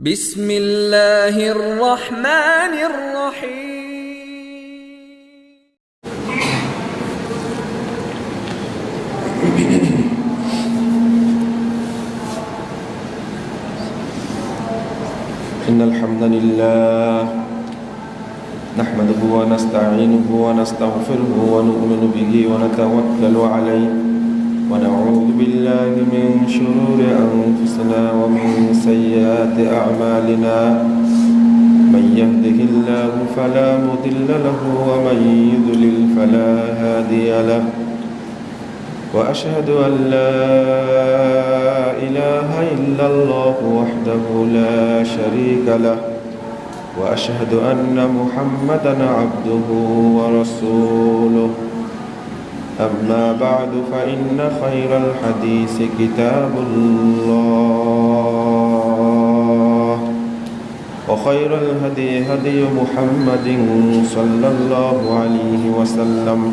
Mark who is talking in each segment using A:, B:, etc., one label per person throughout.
A: بسم الله الرحمن الرحيم.
B: إن الحمد لله نحمده ونستعينه ونستغفره ونؤمن به ونتوكل عليه. ونعوذ بالله من شرور أنفسنا ومن سيئات أعمالنا. من يهده الله فلا مضل له ومن يضلل فلا هادي له. وأشهد أن لا إله إلا الله وحده لا شريك له. وأشهد أن محمدا عبده ورسوله. أما بعد فإن خير الحديث كتاب الله وخير الهدي هدي محمد صلى الله عليه وسلم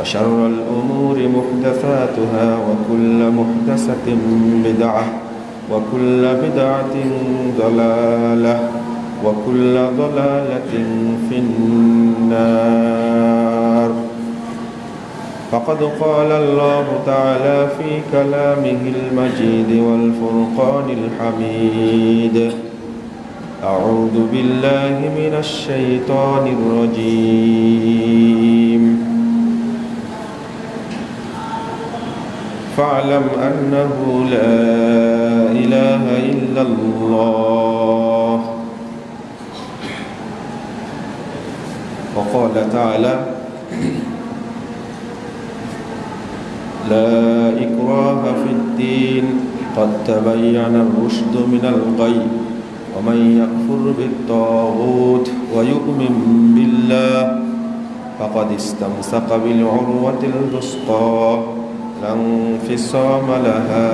B: وشر الأمور محدثاتها وكل محدثة بدعة وكل بدعة ضلالة وكل ضلالة في النار فقد قال الله تعالى في كلامه المجيد والفرقان الحميد. أعوذ بالله من الشيطان الرجيم. فاعلم أنه لا إله إلا الله. وقال تعالى لا إكراه في الدين. قد تبين الرشد من الغي. ومن يكفر بالطاغوت ويؤمن بالله فقد استمسك بالعروة الوثقى لا انفصام لها.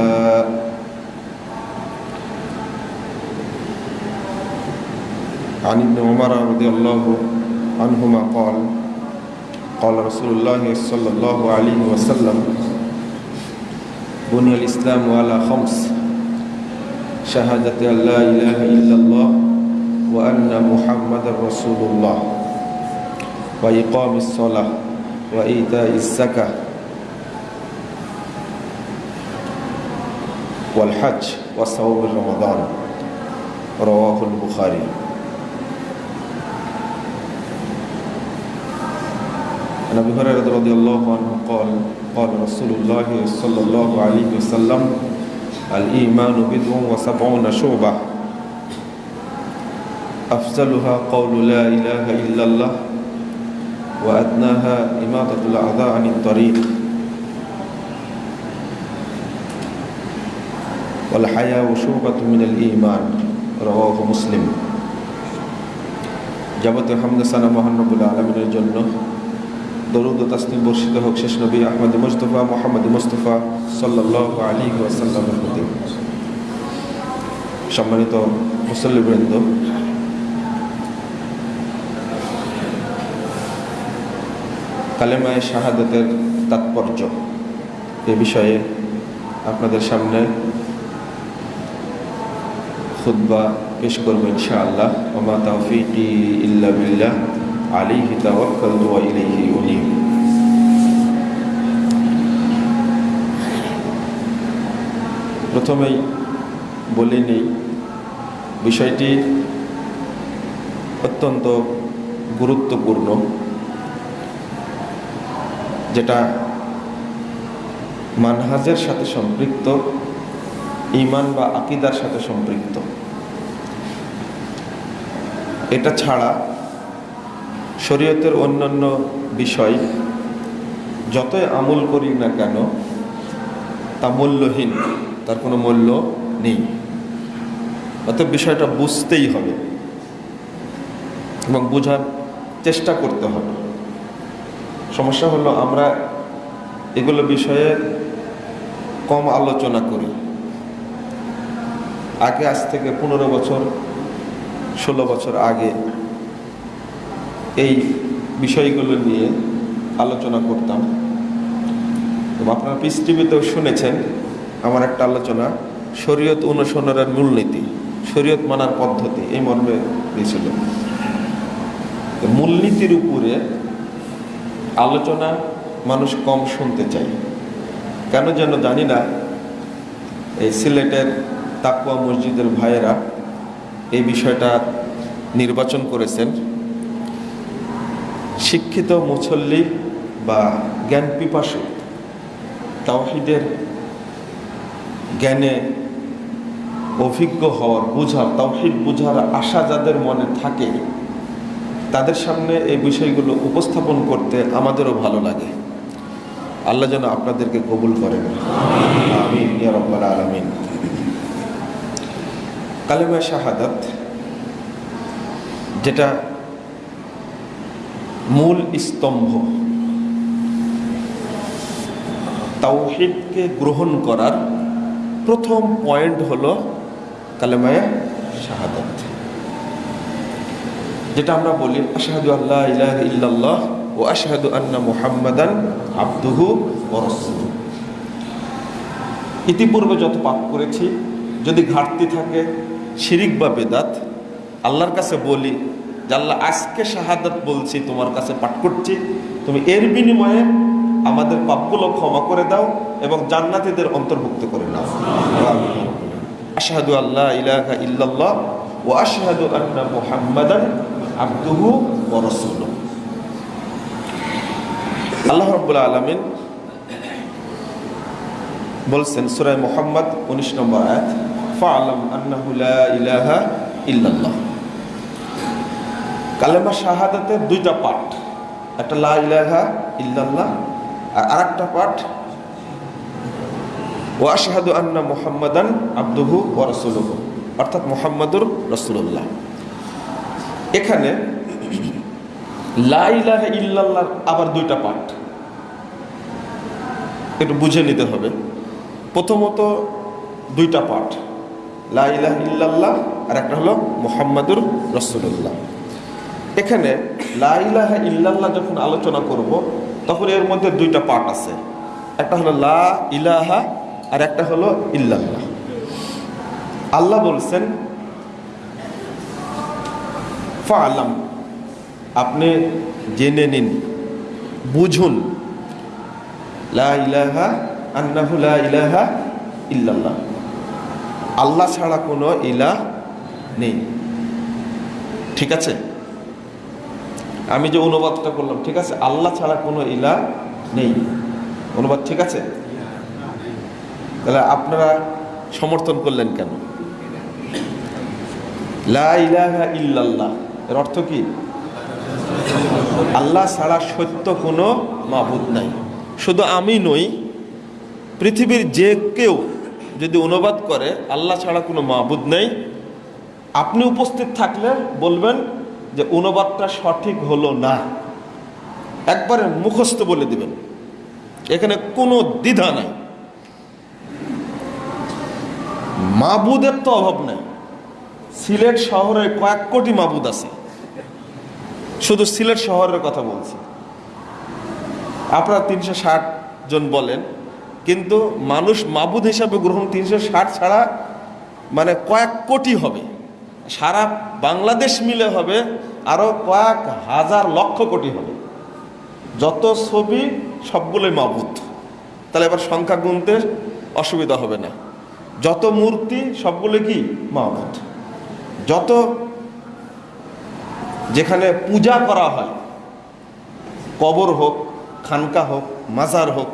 B: عن ابن عمر رضي الله عنهما قال قال رسول الله صلى الله عليه وسلم بني الإسلام على خمس شهادة أن لا إله إلا الله وأن محمد رسول الله وإقام الصلاة وإيتاء الزكاة والحج وصوم رمضان. رواه البخاري. عن ابي هريره رضي الله عنه قال قال رسول الله صلى الله عليه وسلم الايمان بضع وسبعون شعبه افضلها قول لا اله الا الله وادناها اماطه الاعداء عن الطريق والحياء شعبة من الإيمان رواه مسلم যাবতীয় হামদ সানা মহানবুল আলমিনের জন্য দরুদ ও তাসলিম বর্ষিত হোক শেষ নবী আহমদ মুস্তফা মোহাম্মদ মুস্তফা সাল্লাহ আলী ওয়াসাল্লামের প্রতি। সম্মানিত মুসল্লিবৃন্দ, কালেমায় শাহাদতের তাৎপর্য এ বিষয়ে আপনাদের সামনে খুদ্া পেশ করব ইনশাআল্লাহ। ওমা তৌফিকি ইল্লা বিল্লাহ। তাওয়াক্কালতু ওয়া ইলাইহি উনীব। প্রথমেই বলে নেই, বিষয়টি অত্যন্ত গুরুত্বপূর্ণ, যেটা মানহাজের সাথে সম্পৃক্ত ইমান বা আকিদার সাথে সম্পৃক্ত। এটা ছাড়া শরীয়তের অন্যান্য বিষয়, যতই আমল করি না কেন, তা মূল্যহীন, তার কোনো মূল্য নেই। অতএব বিষয়টা বুঝতেই হবে এবং বোঝার চেষ্টা করতে হবে। সমস্যা হলো আমরা এগুলো বিষয়ে কম আলোচনা করি। আগে আজ থেকে পনেরো বছর, ষোলো বছর আগে এই বিষয়গুলো নিয়ে আলোচনা করতাম। এবং আপনারা পিস টিভিতেও শুনেছেন, আমার একটা আলোচনা, শরীয়ত অনুসরণের মূলনীতি, শরীয়ত মানার পদ্ধতি, এই মর্মে দিয়েছিল। মূলনীতির উপরে আলোচনা মানুষ কম শুনতে চায়। কেন যেন জানি না, এই সিলেটের তাকুয়া মসজিদের ভাইয়েরা এই বিষয়টা নির্বাচন করেছেন। শিক্ষিত মুসল্লি বা জ্ঞান পিপাসু তাওহিদের জ্ঞানে অভিজ্ঞ হওয়ার বুঝার, তাওহিদ বুঝার আশা যাদের মনে থাকে, তাদের সামনে এই বিষয়গুলো উপস্থাপন করতে আমাদেরও ভালো লাগে। আল্লাহ যেন আপনাদেরকে কবুল করেন। আমিন রাব্বাল কালেমা শাহাদাত, যেটা মূল স্তম্ভ। তাওহিদকে গ্রহণ করার প্রথম পয়েন্ট হলো কালেমায় শাহাদাত। যেটা আমরা বলি, আশহাদু আল্লাহ ইলাহা ইল্লাল্লাহ ও আশহাদু আন্না মুহাম্মাদান আব্দুহু ওয়া ইতিপূর্বে যত পাপ করেছি, যদি ঘাটতি থাকে, শিরিক বা বেদাত, আল্লাহর কাছে বলি আল্লাহ আজকে শাহাদাত বলছি, তোমার কাছে পাঠ করছি। তুমি এর বিনিময়ে আমাদের পাপগুলো ক্ষমা করে দাও এবং জান্নাতীদের অন্তর্ভুক্ত করে নাও। আশহাদু আল্লাহ ইলাহা ইল্লাল্লাহ ও আশহাদু আন্না মুহাম্মাদান আবদুহু ওয়া রাসূলুহু। আল্লাহ রাব্বুল আলামিন বলছেন, সূরা মুহাম্মদ 19 নম্বর আয়াত ফাআলাম আন্নাহু লা ইলাহা ইল্লাল্লাহ। কালেমা শাহাদাতের দুইটা পাঠ। একটা লা ইলাহা ইল্লাল্লাহ আর আরেকটা পাঠ ও আশহাদু আন্না মুহাম্মাদান আব্দুহু ওয়া রাসূলুহু অর্থাৎ মুহাম্মাদুর রাসূলুল্লাহ। এখানে লা ইলাহা ইল্লাল্লাহ আবার দুইটা পাঠ। একটু বুঝে নিতে হবে। প্রথমত দুইটা পাঠ, লা ইলাহা ইল্লাল্লাহ আর একটা হলো মুহাম্মাদুর রাসূলুল্লাহ এখানে লা ইলাহা ইল্লাল্লাহ যখন আলোচনা করব, তখন এর মধ্যে দুইটা পার্ট আছে। একটা হলো লা ইলাহা আর একটা হলো ইল্লাল্লাহ। আল্লাহ বলছেন, ফালাম, আপনি জেনে নিন, বুঝুন, লা ইলাহা, আন্নাহু লা ইলাহা ইল্লাল্লাহ। আল্লাহ ছাড়া কোনো ইলাহ নেই। ঠিক আছে? আমি যে অনুবাদটা করলাম, ঠিক আছে? আল্লাহ ছাড়া কোনো ইলা নেই। অনুবাদ ঠিক আছে? তাহলে আপনারা সমর্থন করলেন কেন? লা ইল্লাল্লাহ। এর অর্থ কি? আল্লাহ ছাড়া সত্য কোনো মাবুদ নাই। শুধু আমি নই, পৃথিবীর যে কেউ যদি অনুবাদ করে, আল্লাহ ছাড়া কোনো মাবুদ নেই। আপনি উপস্থিত থাকলে বলবেন যে অনুবাদটা সঠিক হলো না, একবারে মুখস্থ বলে দিবেন। এখানে কোনো দ্বিধা নাই। মাবুদের তো অভাব নাই। সিলেট শহরে কয়েক কোটি মাবুদ আছে। শুধু সিলেট শহরের কথা বলছি। আপনারা তিনশো ষাট জন বলেন, কিন্তু মানুষ মাবুদ হিসাবে গ্রহণ তিনশো ষাট ছাড়া মানে কয়েক কোটি হবে। সারা বাংলাদেশ মিলে হবে আরও কয়েক হাজার লক্ষ কোটি হবে। যত ছবি সবগুলোই মাবুদ। তাহলে এবার সংখ্যা গুনতে অসুবিধা হবে না। যত মূর্তি, সবগুলো কি? মাবুদ। যত যেখানে পূজা করা হয়, কবর হোক, খানকা হোক, মাজার হোক,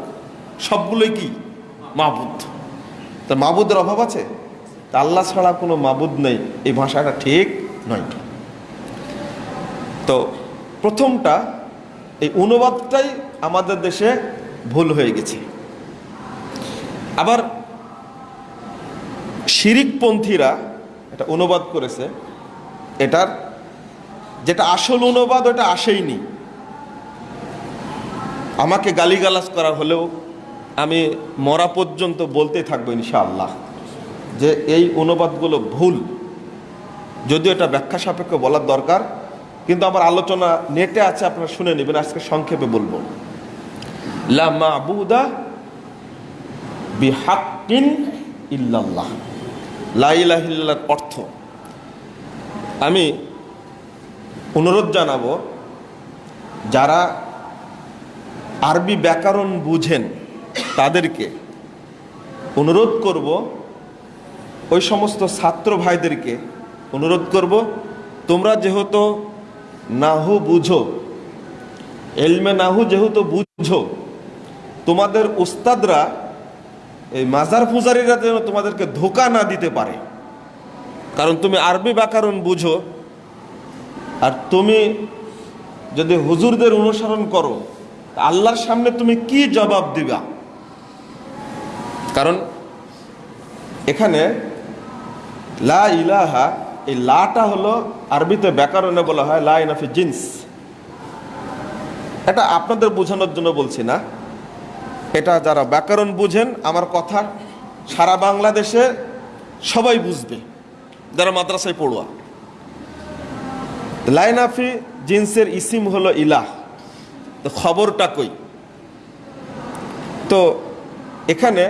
B: সবগুলোই কি? মাবুদ। তা মাবুদের অভাব আছে? তা আল্লাহ ছাড়া কোনো মাবুদ নেই। এই ভাষাটা ঠিক নয়। তো প্রথমটা এই অনুবাদটাই আমাদের দেশে ভুল হয়ে গেছে। আবার শিরিকপন্থীরা এটা অনুবাদ করেছে, এটার যেটা আসল অনুবাদ ওটা আসেইনি। আমাকে গালিগালাজ করা হলেও আমি মরা পর্যন্ত বলতে থাকব ইনশাআল্লাহ যে এই অনুবাদগুলো ভুল। যদিও এটা ব্যাখ্যা সাপেক্ষ বলার দরকার কিন্তু আমার আলোচনা নেটে আছে, আপনারা শুনে নেবেন, আজকে সংক্ষেপে বলব। লা মাবুদা বিহাক্কিন ইল্লাল্লাহ। লা ইলাহা ইল্লাল্লাহর অর্থ, আমি অনুরোধ জানাব, যারা আরবি ব্যাকরণ বুঝেন, তাদেরকে অনুরোধ করব, ওই সমস্ত ছাত্র ভাইদেরকে অনুরোধ করব, তোমরা যেহেতু নাহু বুঝো। এলমে নাহু যেহেতু বুঝো, তোমাদের উস্তাদরা, এই মাজার ফুজারিরা যেন তোমাদেরকে ধোকা না দিতে পারে। কারণ তুমি আরবি ব্যাকরণ বুঝো, আর তুমি যদি হুজুরদের অনুসরণ করো, আল্লাহর সামনে তুমি কি জবাব দিবা? কারণ এখানে লা ইলাহা এই লাটা হলো আরবিতে ব্যাকরণে বলা হয় লা ইনাফি জিন্স। এটা আপনাদের বোঝানোর জন্য বলছি না। এটা যারা ব্যাকরণ বুঝেন, আমার কথা সারা বাংলাদেশে সবাই বুঝবে, যারা মাদ্রাসায় পড়ুয়া। লাইনাফি জিন্সের ইসিম হলো ইলাহ। খবরটা কই? তো এখানে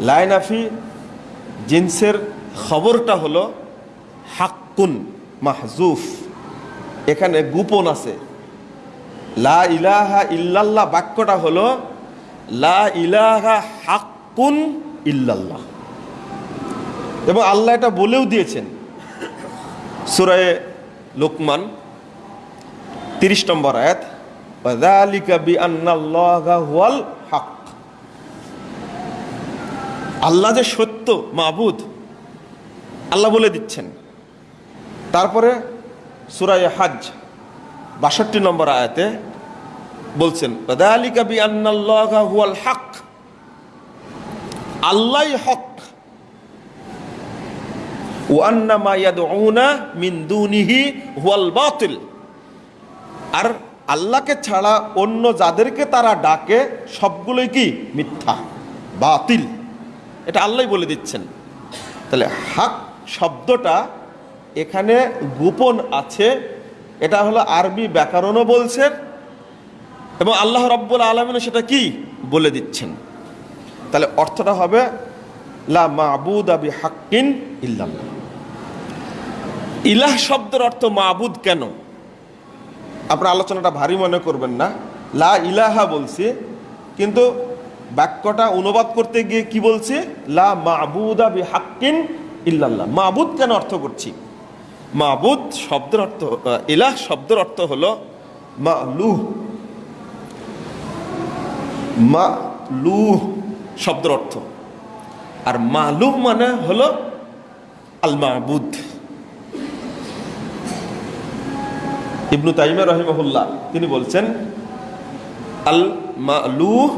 B: লাইনাফি জিন্সের খবরটা হলো হাক্কুন, মাহজুফ। এখানে গোপন আছে। লা ইলাহা ইল্লাল্লাহ, বাক্যটা হলো, লা ইলাহা হাক্কুন ইল্লাল্লাহ। এবং আল্লাহ এটা বলেও দিয়েছেন। সুরায় লোকমান, তিরিশ নম্বর আয়াত হক আল্লাহ যে সত্য, মাবুদ, আল্লাহ বলে দিচ্ছেন। তারপরে সুরায় হাজ, বাষট্টি নম্বর আয়াতে বলছেন হক আল্লাহ হক। আর আল্লাহকে ছাড়া অন্য যাদেরকে তারা ডাকে, সবগুলোই কি? মিথ্যা, বাতিল। এটা আল্লাহ বলে দিচ্ছেন। তাহলে হাক শব্দটা এখানে গোপন আছে, এটা হলো আরবি ব্যাকরণও বলছেন এবং আল্লাহ রব্বুল আলমিনও সেটা কি বলে দিচ্ছেন। তাহলে অর্থটা হবে, লা মাবুদ আবি হাক্কিন ইল্লাল্লাহ। ইলাহ শব্দের অর্থ মাবুদ কেন? আপনার আলোচনাটা ভারী মনে করবেন না। লা ইলাহা বলছি, কিন্তু বাক্যটা অনুবাদ করতে গিয়ে কি বলছে? লা মাবুদা বি হাক্কিন ইল্লাল্লাহ। মাবুদ কেন অর্থ করছি? মাবুদ শব্দের অর্থ ইলাহ শব্দের অর্থ হলো মালুহ। মালুহ শব্দের অর্থ। আর মালুহ মানে হল আল মাবুদ ইবনু তাইমা রহিমহুল্লাহ, তিনি বলছেন আল মালুহ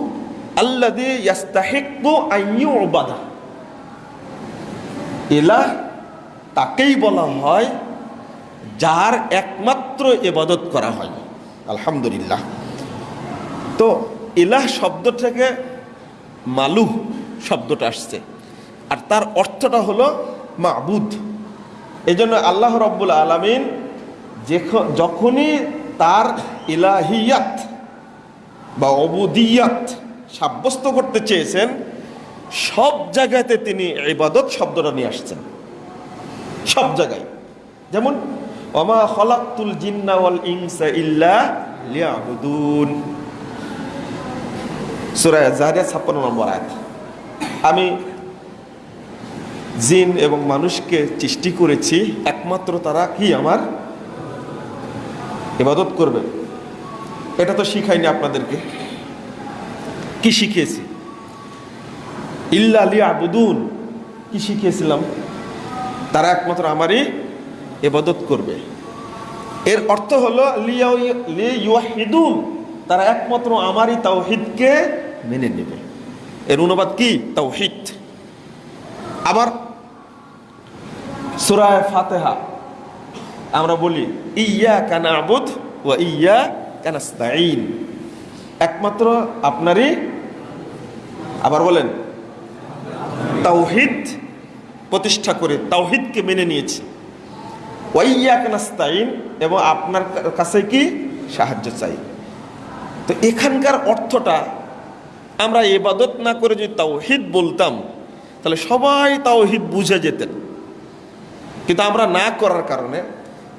B: আল্লাদি ইয়াস্তাহিকু আইয়ু ইলাহ তাকেই বলা হয় যার একমাত্র এবাদত করা হয়। আলহামদুলিল্লাহ। তো ইলাহ শব্দ থেকে মালুহ শব্দটা আসছে। আর তার অর্থটা হলো মাবুদ। এই জন্য আল্লাহ রব্বুল আলমিন যখনই তার ইলাহিয়াত বা অবুদিয়াত সাব্যস্ত করতে চেয়েছেন, সব জায়গাতে তিনি ইবাদত শব্দটা নিয়ে আসছেন। সব জায়গায়। যেমন অমা খলাক্তুল জিন্না ওয়াল ইনসা ইল্লা লিয়াবুদুন। সূরা জারিয়া 56 নম্বর আয়াত। আমি জিন এবং মানুষকে সৃষ্টি করেছি, একমাত্র তারা কি আমার? ইবাদত করবে। এটা তো শিখাইনি আপনাদেরকে। কি শিখিয়েছি? ইল্লা আবুদুন কি শিখিয়েছিলাম? তারা একমাত্র আমারই এবাদত করবে। এর অর্থ হলো তারা একমাত্র আমারই তাওহিদকে মেনে নেবে। এর অনুবাদ কি? তাওহিদ। আবার সুরায় ফাতেহা, আমরা বলি ইয়া কানা আবুদ ও ইয়া কানাস্তাইন একমাত্র আপনারই, আবার বলেন, তাওহিদ প্রতিষ্ঠা করে তাওহিদকে মেনে নিয়েছি। ওয়াইয়া কানাস্তাইন এবং আপনার কাছে কি? সাহায্য চাই। তো এখানকার অর্থটা আমরা এবাদত না করে যদি তাওহিদ বলতাম, তাহলে সবাই তাওহিদ বুঝে যেতেন। কিন্তু আমরা না করার কারণে,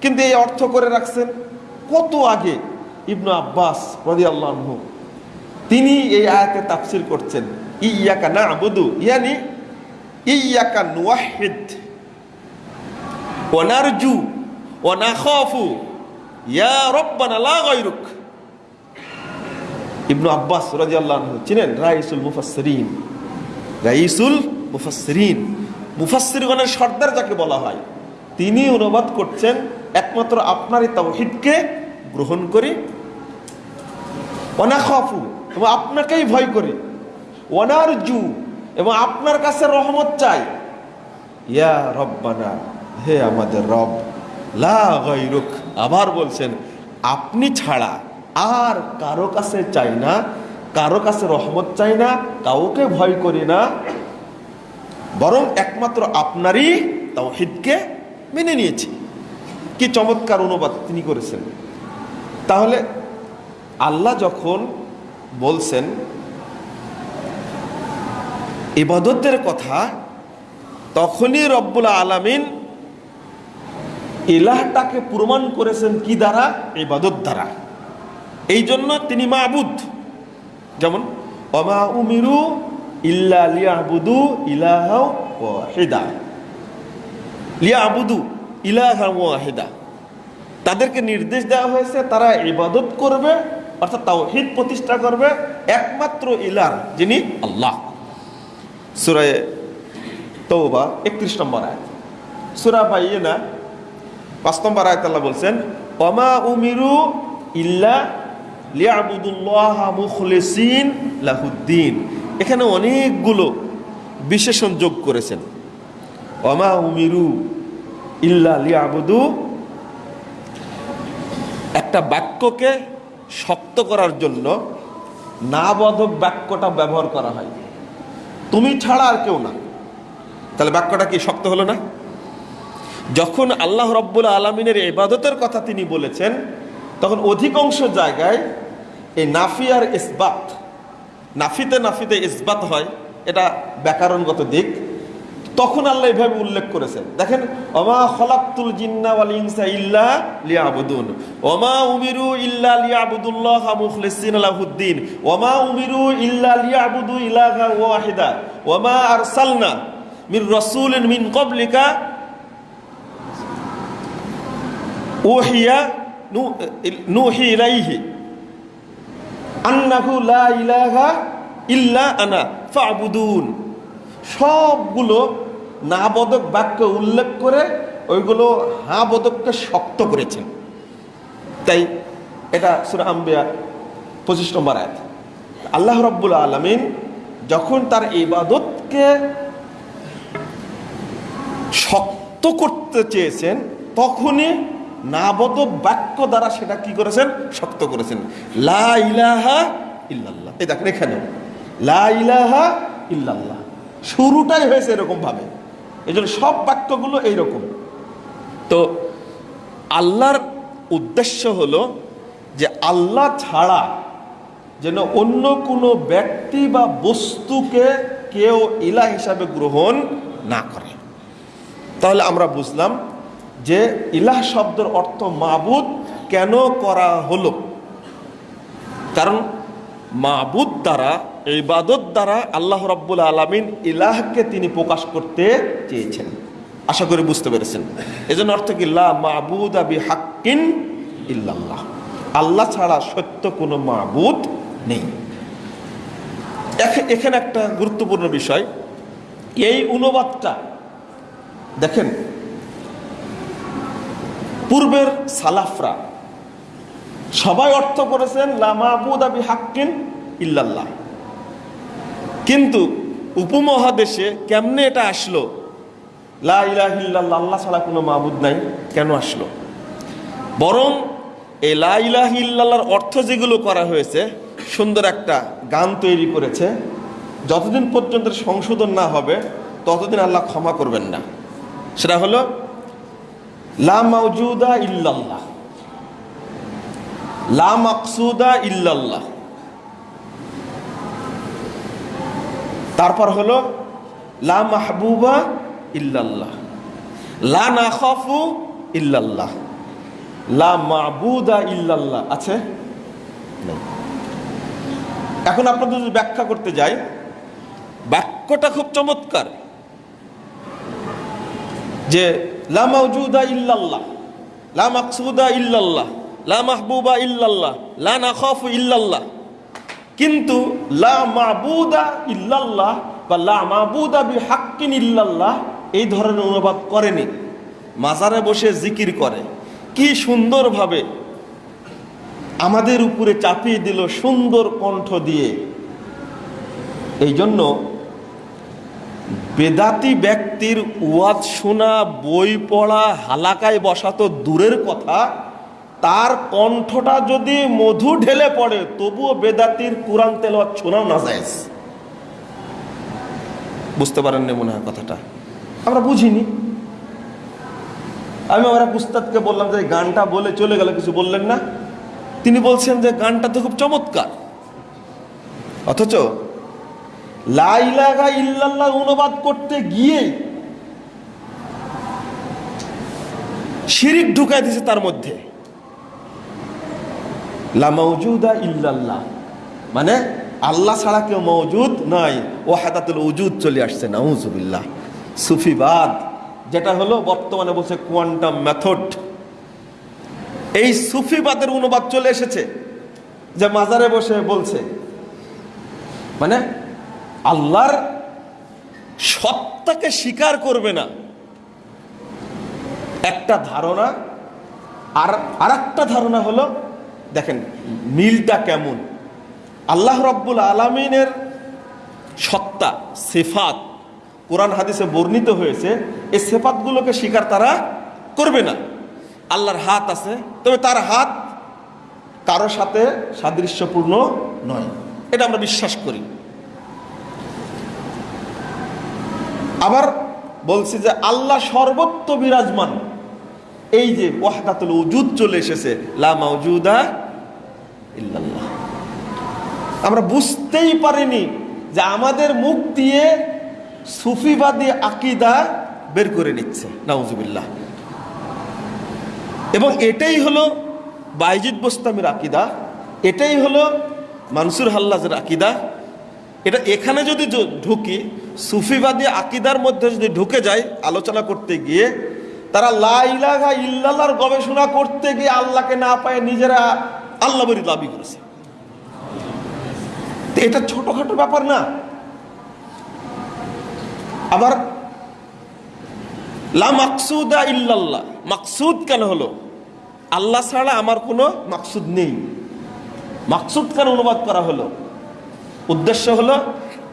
B: কিন্তু এই অর্থ করে রাখছেন কত আগে ইবনু আব্বাস রদি আল্লাহ তিনি এই আয়াতে তাফসির করছেন, ইয়াকা না আবুদু ইয়ানি ইয়াকা নুয়াহিদ ওনারজু ওনাখাফু ইয়া রব্বানা লা গায়রুক। ইবনু আব্বাস রাদিয়াল্লাহু আনহু চিনেন? রাইসুল মুফাসসিরিন। রাইসুল মুফাসসিরিন। মুফাসসিরগণের সর্দার যাকে বলা হয়, তিনি অনুবাদ করছেন একমাত্র আপনারই তাওহীদকে গ্রহণ করি। অনাখাফু এবং আপনাকেই ভয় করি। অনারজু এবং আপনার কাছে রহমত চাই। ইয়া রব্বানা, হে আমাদের রব, লা আবার বলছেন, আপনি ছাড়া আর কারও কাছে চাই না, কারও কাছে রহমত চাই না, কাউকে ভয় করি না। বরং একমাত্র আপনারই তাওহিদকে মেনে নিয়েছি। কি চমৎকার অনুবাদ তিনি করেছেন। তাহলে আল্লাহ যখন বলছেন ইবাদতের কথা, তখনই রব্বুল আলামিন ইলাহটাকে প্রমাণ করেছেন কি দ্বারা? ইবাদত দ্বারা। এই জন্য তিনি মাবুদ। যেমন অমা উমিরু ইল্লা লিয়াবুদু ইলাহা ওয়াহিদা। লিয়াবুদু ইলাহা তাদেরকে নির্দেশ দেওয়া হয়েছে, তারা ইবাদত করবে, অর্থাৎ তাওহীদ প্রতিষ্ঠা করবে, একমাত্র ইলার যিনি আল্লাহ। সুরায় তৌবা একত্রিশ নম্বর আয়াত। সুরা বাইনা পাঁচ নম্বর আয়াত আল্লাহ বলছেন অমা উমিরু ইল্লা লিয়াবুদুল্লাহ মুখলিসিন লাহুদ্দিন। এখানে অনেকগুলো বিশেষণ যোগ করেছেন। অমা উমিরু ইল্লা লিয়াবুদু। একটা বাক্যকে শক্ত করার জন্য না বোধক বাক্যটা ব্যবহার করা হয়। তুমি ছাড়া আর কেউ না। তাহলে বাক্যটা কি শক্ত হলো না? যখন আল্লাহ রব্বুল আলমিনের ইবাদতের কথা তিনি বলেছেন, তখন অধিকাংশ জায়গায় এই নাফি আর ইসবাত, নাফিতে নাফিতে ইসবাত হয়। এটা ব্যাকরণগত দিক। তখন আল্লাহ এভাবে উল্লেখ করেছেন। দেখেন, ওমা খলাক্তুল জিন্না ওয়াল ইনসা ইল্লা লিয়াবুদুন। ওমা উমিরু ইল্লা লিয়াবুদুল্লাহ মুখলিসিন লাহুদ্দিন। ওমা উমিরু ইল্লা লিয়াবুদু ইলাহা ওয়াহিদা। ওমা আরসালনা মির রাসূলিন মিন ক্বাবলিকা উহিয়া নুহি ইলাইহি আন্নাহু লা ইলাহা ইল্লা আনা ফাবুদুন। সবগুলো না বদক বাক্য উল্লেখ করে ওইগুলো হা বদককে শক্ত করেছেন তাই এটা সুরা আম্বিয়া পঁচিশ নম্বর আয়াত। আল্লাহ রব্বুল আলমিন যখন তার ইবাদতকে শক্ত করতে চেয়েছেন, তখনই নাবদক বাক্য দ্বারা সেটা কি করেছেন? শক্ত করেছেন। লা ইলাহা ইল্লাল্লাহ। এই দেখেন এখানে। লা ইলাহা ইল্লাল্লাহ। শুরুটাই হয়েছে এরকম ভাবে এই সব বাক্যগুলো এইরকম। তো আল্লাহর উদ্দেশ্য হলো যে আল্লাহ ছাড়া যেন অন্য কোনো ব্যক্তি বা বস্তুকে কেউ ইলা হিসাবে গ্রহণ না করে। তাহলে আমরা বুঝলাম যে ইলাহ শব্দের অর্থ মাবুদ কেন করা হলো? কারণ মাবুদ দ্বারা ইবাদত দ্বারা আল্লাহ রব্বুল আলমিন ইলাহকে তিনি প্রকাশ করতে চেয়েছেন। আশা করি বুঝতে পেরেছেন। এজন্য অর্থ কি? মাবুদ আবি হাক্কিন ইল্লাল্লাহ। আল্লাহ ছাড়া সত্য কোনো মাবুদ নেই। এখানে একটা গুরুত্বপূর্ণ বিষয়। এই অনুবাদটা, দেখেন, পূর্বের সালাফরা সবাই অর্থ করেছেন, লা লামাবুদ আবি হাক্কিন ইল্লাল্লাহ। কিন্তু উপমহাদেশে কেমনে এটা আসলো? লা ইলাহ ইল্লাল্লাহ, আল্লাহ ছাড়া কোনো মাবুদ নাই, কেন আসলো? বরং এই লা ইলাহ ইল্লাল্লাহর অর্থ যেগুলো করা হয়েছে, সুন্দর একটা গান তৈরি করেছে। যতদিন পর্যন্ত সংশোধন না হবে, ততদিন আল্লাহ ক্ষমা করবেন না। সেটা হলো, লা মাউজুদা ইল্লাল্লাহ। লা মাকসুদা ইল্লাল্লাহ। তারপর হলো, লা মাহবুবা ইল্লাল্লাহ। লা না খাফু ইল্লাল্লাহ। লা মাবুদা ইল্লাল্লাহ। আছে? এখন আপনাদের যদি ব্যাখ্যা করতে যাই, বাক্যটা খুব চমৎকার। যে, লা মাউজুদা ইল্লাল্লাহ, লা মাকসুদা ইল্লাল্লাহ, লা মাহবুবা ইল্লাল্লাহ, লা নাখাফু ইল্লাল্লাহ। কিন্তু লা মাবুদা ইল্লাল্লাহ বা লা বি হাক্কিন ইল্লাল্লাহ এই ধরনের অনুবাদ করেনি। মাজারে বসে জিকির করে। কি সুন্দরভাবে আমাদের উপরে চাপিয়ে দিল সুন্দর কণ্ঠ দিয়ে। এই জন্য বেদাতি ব্যক্তির ওয়াজ শোনা, বই পড়া, হালাকায় বসা তো দূরের কথা। তার কণ্ঠটা যদি মধু ঢেলে পড়ে, তবুও বেদাতির কোরআন তেলাওয়াত শোনাও না যায় বুঝতে পারেন না মনে হয় কথাটা? আমরা বুঝিনি। আমি আমার এক উস্তাদকে বললাম যে গানটা বলে চলে গেল, কিছু বললেন না? তিনি বলছেন যে, গানটা তো খুব চমৎকার। অথচ লাইলাগা ইল্লাল্লাহ অনুবাদ করতে গিয়ে শিরিক ঢুকাই দিছে তার মধ্যে। লা মৌজুদা ইল্লাল্লাহ। মানে আল্লাহ ছাড়া কেউ মৌজুদ নাই। ও হাতাতুল উজুদ চলে আসছে, নাউজুবিল্লাহ। সুফিবাদ, যেটা হলো বর্তমানে বলছে কোয়ান্টাম মেথড। এই সুফিবাদের অনুবাদ চলে এসেছে, যে মাজারে বসে বলছে মানে আল্লাহর সত্তাকে স্বীকার করবে না। একটা ধারণা আর আর একটা ধারণা হলো দেখেন, মিলটা কেমন? আল্লাহ রব্বুল আলমিনের সত্তা, সেফাত কোরআন হাদিসে বর্ণিত হয়েছে, এই সেফাতগুলোকে স্বীকার তারা করবে না। আল্লাহর হাত আছে, তবে তার হাত কারও সাথে সাদৃশ্যপূর্ণ নয়। এটা আমরা বিশ্বাস করি। আবার বলছি যে, আল্লাহ সর্বত্র বিরাজমান। এই যে ওয়াহদাতুল উজুদ চলে এসেছে, লা মাউজুদা ইল্লাল্লাহ আমরা বুঝতেই পারিনি যে আমাদের মুখ দিয়ে সুফিবাদী আকিদা বের করে নিচ্ছে, নাউজুবিল্লাহ। এবং এটাই হলো বাইজিদ বোস্তামের আকিদা, এটাই হলো মানসুর হাল্লাজের আকিদা। এটা এখানে যদি ঢুকি, সুফিবাদী আকিদার মধ্যে যদি ঢুকে যায় আলোচনা করতে গিয়ে, তারা লা ইলাহা ইল্লাল্লাহর গবেষণা করতে গিয়ে আল্লাহকে না পায় নিজেরা আল্লাহ দাবি করেছে। এটা ছোটখাটো ব্যাপার না। আবার, লা মাকসুদা ইল্লাল্লাহ। মাকসুদ কেন হলো? আল্লাহ ছাড়া আমার কোনো মাকসুদ নেই। মাকসুদ কেন অনুবাদ করা হলো? উদ্দেশ্য হলো,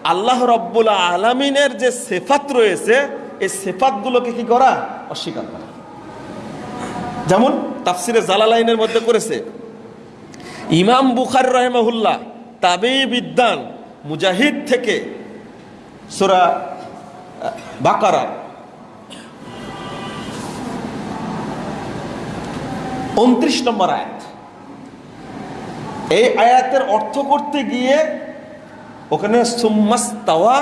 B: আল্লাহ রব্বুল আলমিনের যে সেফাত রয়েছে, এই সেফাতগুলোকে কি করা? অস্বীকার করা। যেমন তাফসিরে জালালাইনের মধ্যে করেছে, ইমাম বুখার রহমহুল্লাহ তাবে বিদ্যান মুজাহিদ থেকে সোরা বাকারা। উনত্রিশ নম্বর আয়াত। এই আয়াতের অর্থ করতে গিয়ে ওখানে সুম্মাস্তাওয়া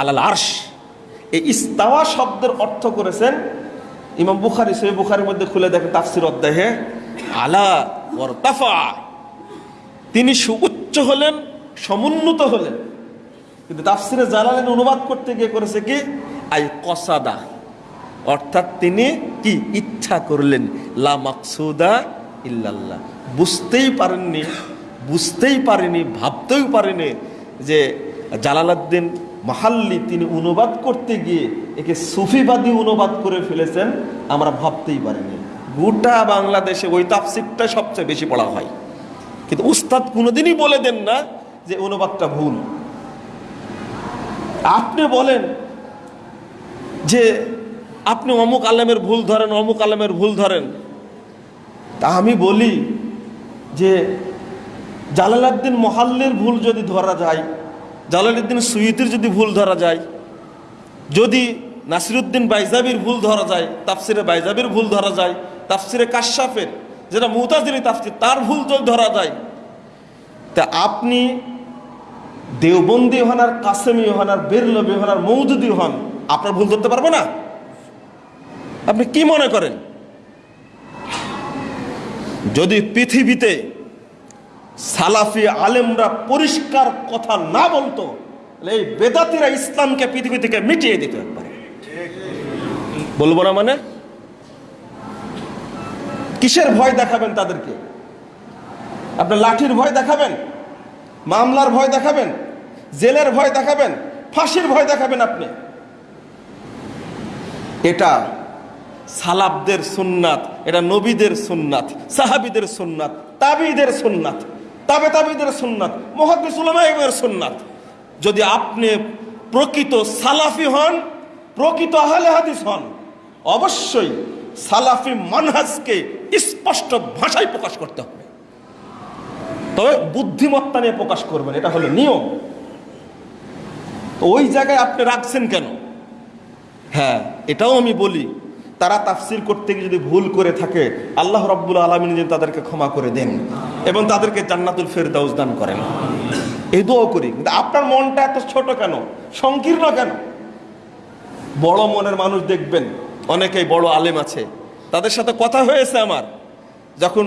B: আলাল আরশ। এই ইস্তাওয়া শব্দের অর্থ করেছেন ইমাম বুখারি সে বুখারির মধ্যে খুলে দেখে তাফসির অধ্যায়ে, আলা ওয়ারতাফা। তিনি সুউচ্চ হলেন, সমুন্নত হলেন। কিন্তু তাফসিরে জালালেন অনুবাদ করতে গিয়ে করেছে কি? আই কসাদা। অর্থাৎ তিনি কি? ইচ্ছা করলেন, লা মাকসুদা ইল্লাল্লাহ। বুঝতেই পারেননি, বুঝতেই পারেনি, ভাবতেও পারেনি যে জালালাদ্দিন মাহাল্লি তিনি অনুবাদ করতে গিয়ে একে সুফিবাদী অনুবাদ করে ফেলেছেন, আমরা ভাবতেই পারিনি। গোটা বাংলাদেশে ওই তাফসিরটা সবচেয়ে বেশি পড়া হয়। কিন্তু উস্তাদ কোনোদিনই বলে দেন না যে অনুবাদটা ভুল। আপনি বলেন যে আপনি অমুক আলেমের ভুল ধরেন, অমুক আলেমের ভুল ধরেন। তা আমি বলি যে জালালাদ্দিন মহাল্লের ভুল যদি ধরা যায় জালালুদ্দিন সুইতির যদি ভুল ধরা যায়, যদি নাসিরুদ্দিন বাইজাবির ভুল ধরা যায়, তাফসিরে বাইজাবির ভুল ধরা যায়, তাফসিরে কাশাফের যেটা মুতাজিরি তাফসির, তার ভুল যদি ধরা যায়। তা আপনি দেওবন্দি হন আর কাসেমি হন আর বেরলবি হন আর মৌদুদি হন, আপনার ভুল ধরতে পারব না? আপনি কি মনে করেন? যদি পৃথিবীতে সালাফি আলেমরা পরিষ্কার কথা না বলতো এই বেদাতিরা ইসলামকে পৃথিবী থেকে মিটিয়ে দিতে পারে। বলব না মানে? কিসের ভয় দেখাবেন তাদেরকে? আপনার লাঠির ভয় দেখাবেন? মামলার ভয় দেখাবেন? জেলের ভয় দেখাবেন? ফাঁসির ভয় দেখাবেন আপনি? এটা সালাবদের সুন্নাত, এটা নবীদের সুন্নাত, সাহাবিদের সুন্নাত, তাবিদের সুন্নাত, তাবে তাবিদের সুন্নাত মহাদিস উলামায়ের সুন্নাত। যদি আপনি প্রকৃত সালাফি হন, প্রকৃত আহলে হাদিস হন, অবশ্যই সালাফি মানহাজকে স্পষ্ট ভাষায় প্রকাশ করতে হবে। তবে বুদ্ধিমত্তা নিয়ে প্রকাশ করবেন, এটা হলো নিয়ম। ওই জায়গায় আপনি রাখছেন কেন? হ্যাঁ এটাও আমি বলি, তারা তাফসির করতে গিয়ে যদি ভুল করে থাকে, আল্লাহ রব্বুল আলমিন যেন তাদেরকে ক্ষমা করে দেন এবং তাদেরকে জান্নাতুল ফেরদাউস দান করেন। এই দোয়া করি, কিন্তু আপনার মনটা এত ছোট কেন? সংকীর্ণ কেন? বড় মনের মানুষ দেখবেন অনেকেই বড় আলেম আছে। তাদের সাথে কথা হয়েছে আমার। যখন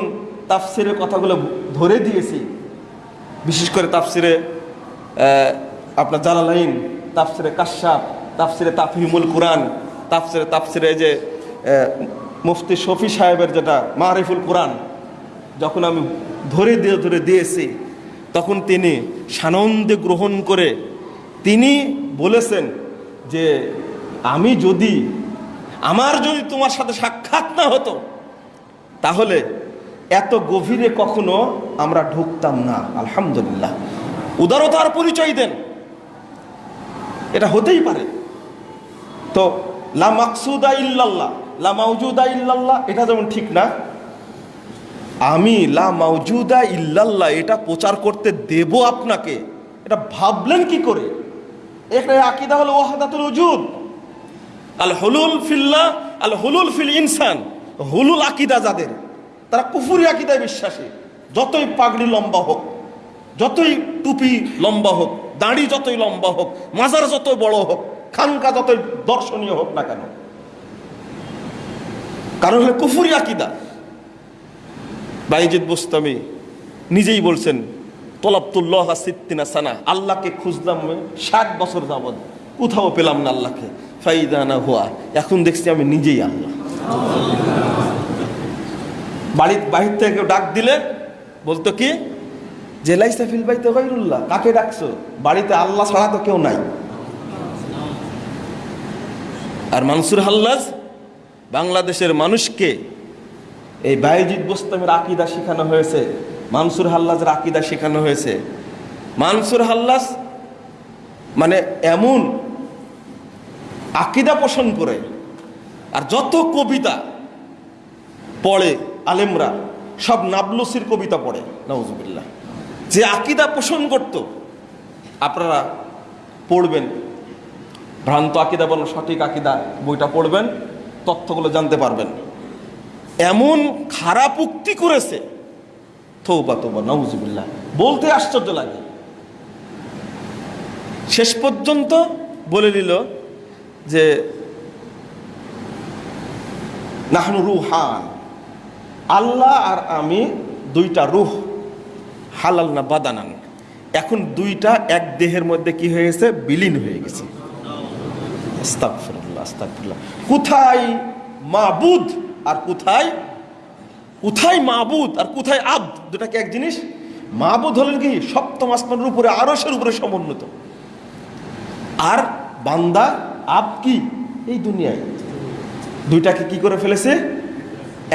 B: তাফসিরের কথাগুলো ধরে দিয়েছি, বিশেষ করে তাফসিরে আপনার জালালাইন, তাফসিরে কাশ্যাপ তাফসিরে তাফহিমুল কোরআন, তাফসিরে তাফসিরে যে মুফতি শফি সাহেবের যেটা মারিফুল কোরআন, যখন আমি ধরে দিয়ে, ধরে দিয়েছি, তখন তিনি সানন্দে গ্রহণ করে তিনি বলেছেন যে, আমি যদি আমার যদি তোমার সাথে সাক্ষাৎ না হতো, তাহলে এত গভীরে কখনো আমরা ঢুকতাম না, আলহামদুলিল্লাহ। উদারতার পরিচয় দেন। এটা হতেই পারে। তো, লা মাকসুদা ইল্লাল্লাহ, লা মাউজুদা ইল্লাল্লাহ, এটা যেমন ঠিক না, আমি লা মাউজুদা ইল্লাল্লাহ, এটা প্রচার করতে দেব আপনাকে। এটা ভাবলেন কি করে? একটা আকিদা হলো ওয়াহাদাতুল উজুদ। আল হলুল ফিল্লা, আল হলুল ফিল ইনসান। হুলুল আকিদা যাদের, তারা কুফুরি আকিদায় বিশ্বাসী। যতই পাগড়ি লম্বা হোক, যতই টুপি লম্বা হোক, দাড়ি যতই লম্বা হোক, মাজার যত বড় হোক, খানকা যতই দর্শনীয় হোক না কেন। কারণ হলো কুফুরি আকিদা। বাইজিদ বুস্তামি নিজেই বলছেন, তলাবতুল্লাহ সিদ্দিনা সানা, আল্লাহকে খুঁজলাম ষাট বছর যাবৎ। কোথাও পেলাম না আল্লাহকে। ফাইদানা হুয়া। এখন দেখছি আমি নিজেই আল্লাহ। বাড়ির বাহির থেকে ডাক দিলে বলতো কি? জেলাই সাফিল বাইতে গৈরুল্লাহ কাকে ডাকছো? বাড়িতে আল্লাহ ছাড়া তো কেউ নাই। আর মানসুর হাল্লাজ বাংলাদেশের মানুষকে এই বায়জিৎ বোস্তামের আকিদা শেখানো হয়েছে, মানসুর হাল্লাজের আকিদা শেখানো হয়েছে। মানসুর হাল্লাজ মানে এমন আকিদা পোষণ করে। আর যত কবিতা পড়ে আলেমরা, সব নাবলসির কবিতা পড়ে নওয়াজুবিল্লাহ যে আকিদা পোষণ করত, আপনারা পড়বেন। ভ্রান্ত আকিদা বলো, সঠিক আকিদা বইটা পড়বেন, তথ্যগুলো জানতে পারবেন। এমন খারাপ উক্তি করেছে থৌবা তোবা নওয়াজুবিল্লাহ বলতে আশ্চর্য লাগে। শেষ পর্যন্ত বলে দিল যে নাহনু রুহান। আল্লাহ আর আমি দুইটা রুহ, হালাল না বাদানান। এখন দুইটা এক দেহের মধ্যে কি হয়ে গেছে? বিলীন হয়ে গেছে। কোথায় আর কোথায় কোথায় আর কোথায় আব এক জিনিস? হলেন কি সপ্তম উপরে আরসের উপরে সমুন্নত। আর বান্দা আব কি? এই দুনিয়ায়। দুইটাকে কি করে ফেলেছে?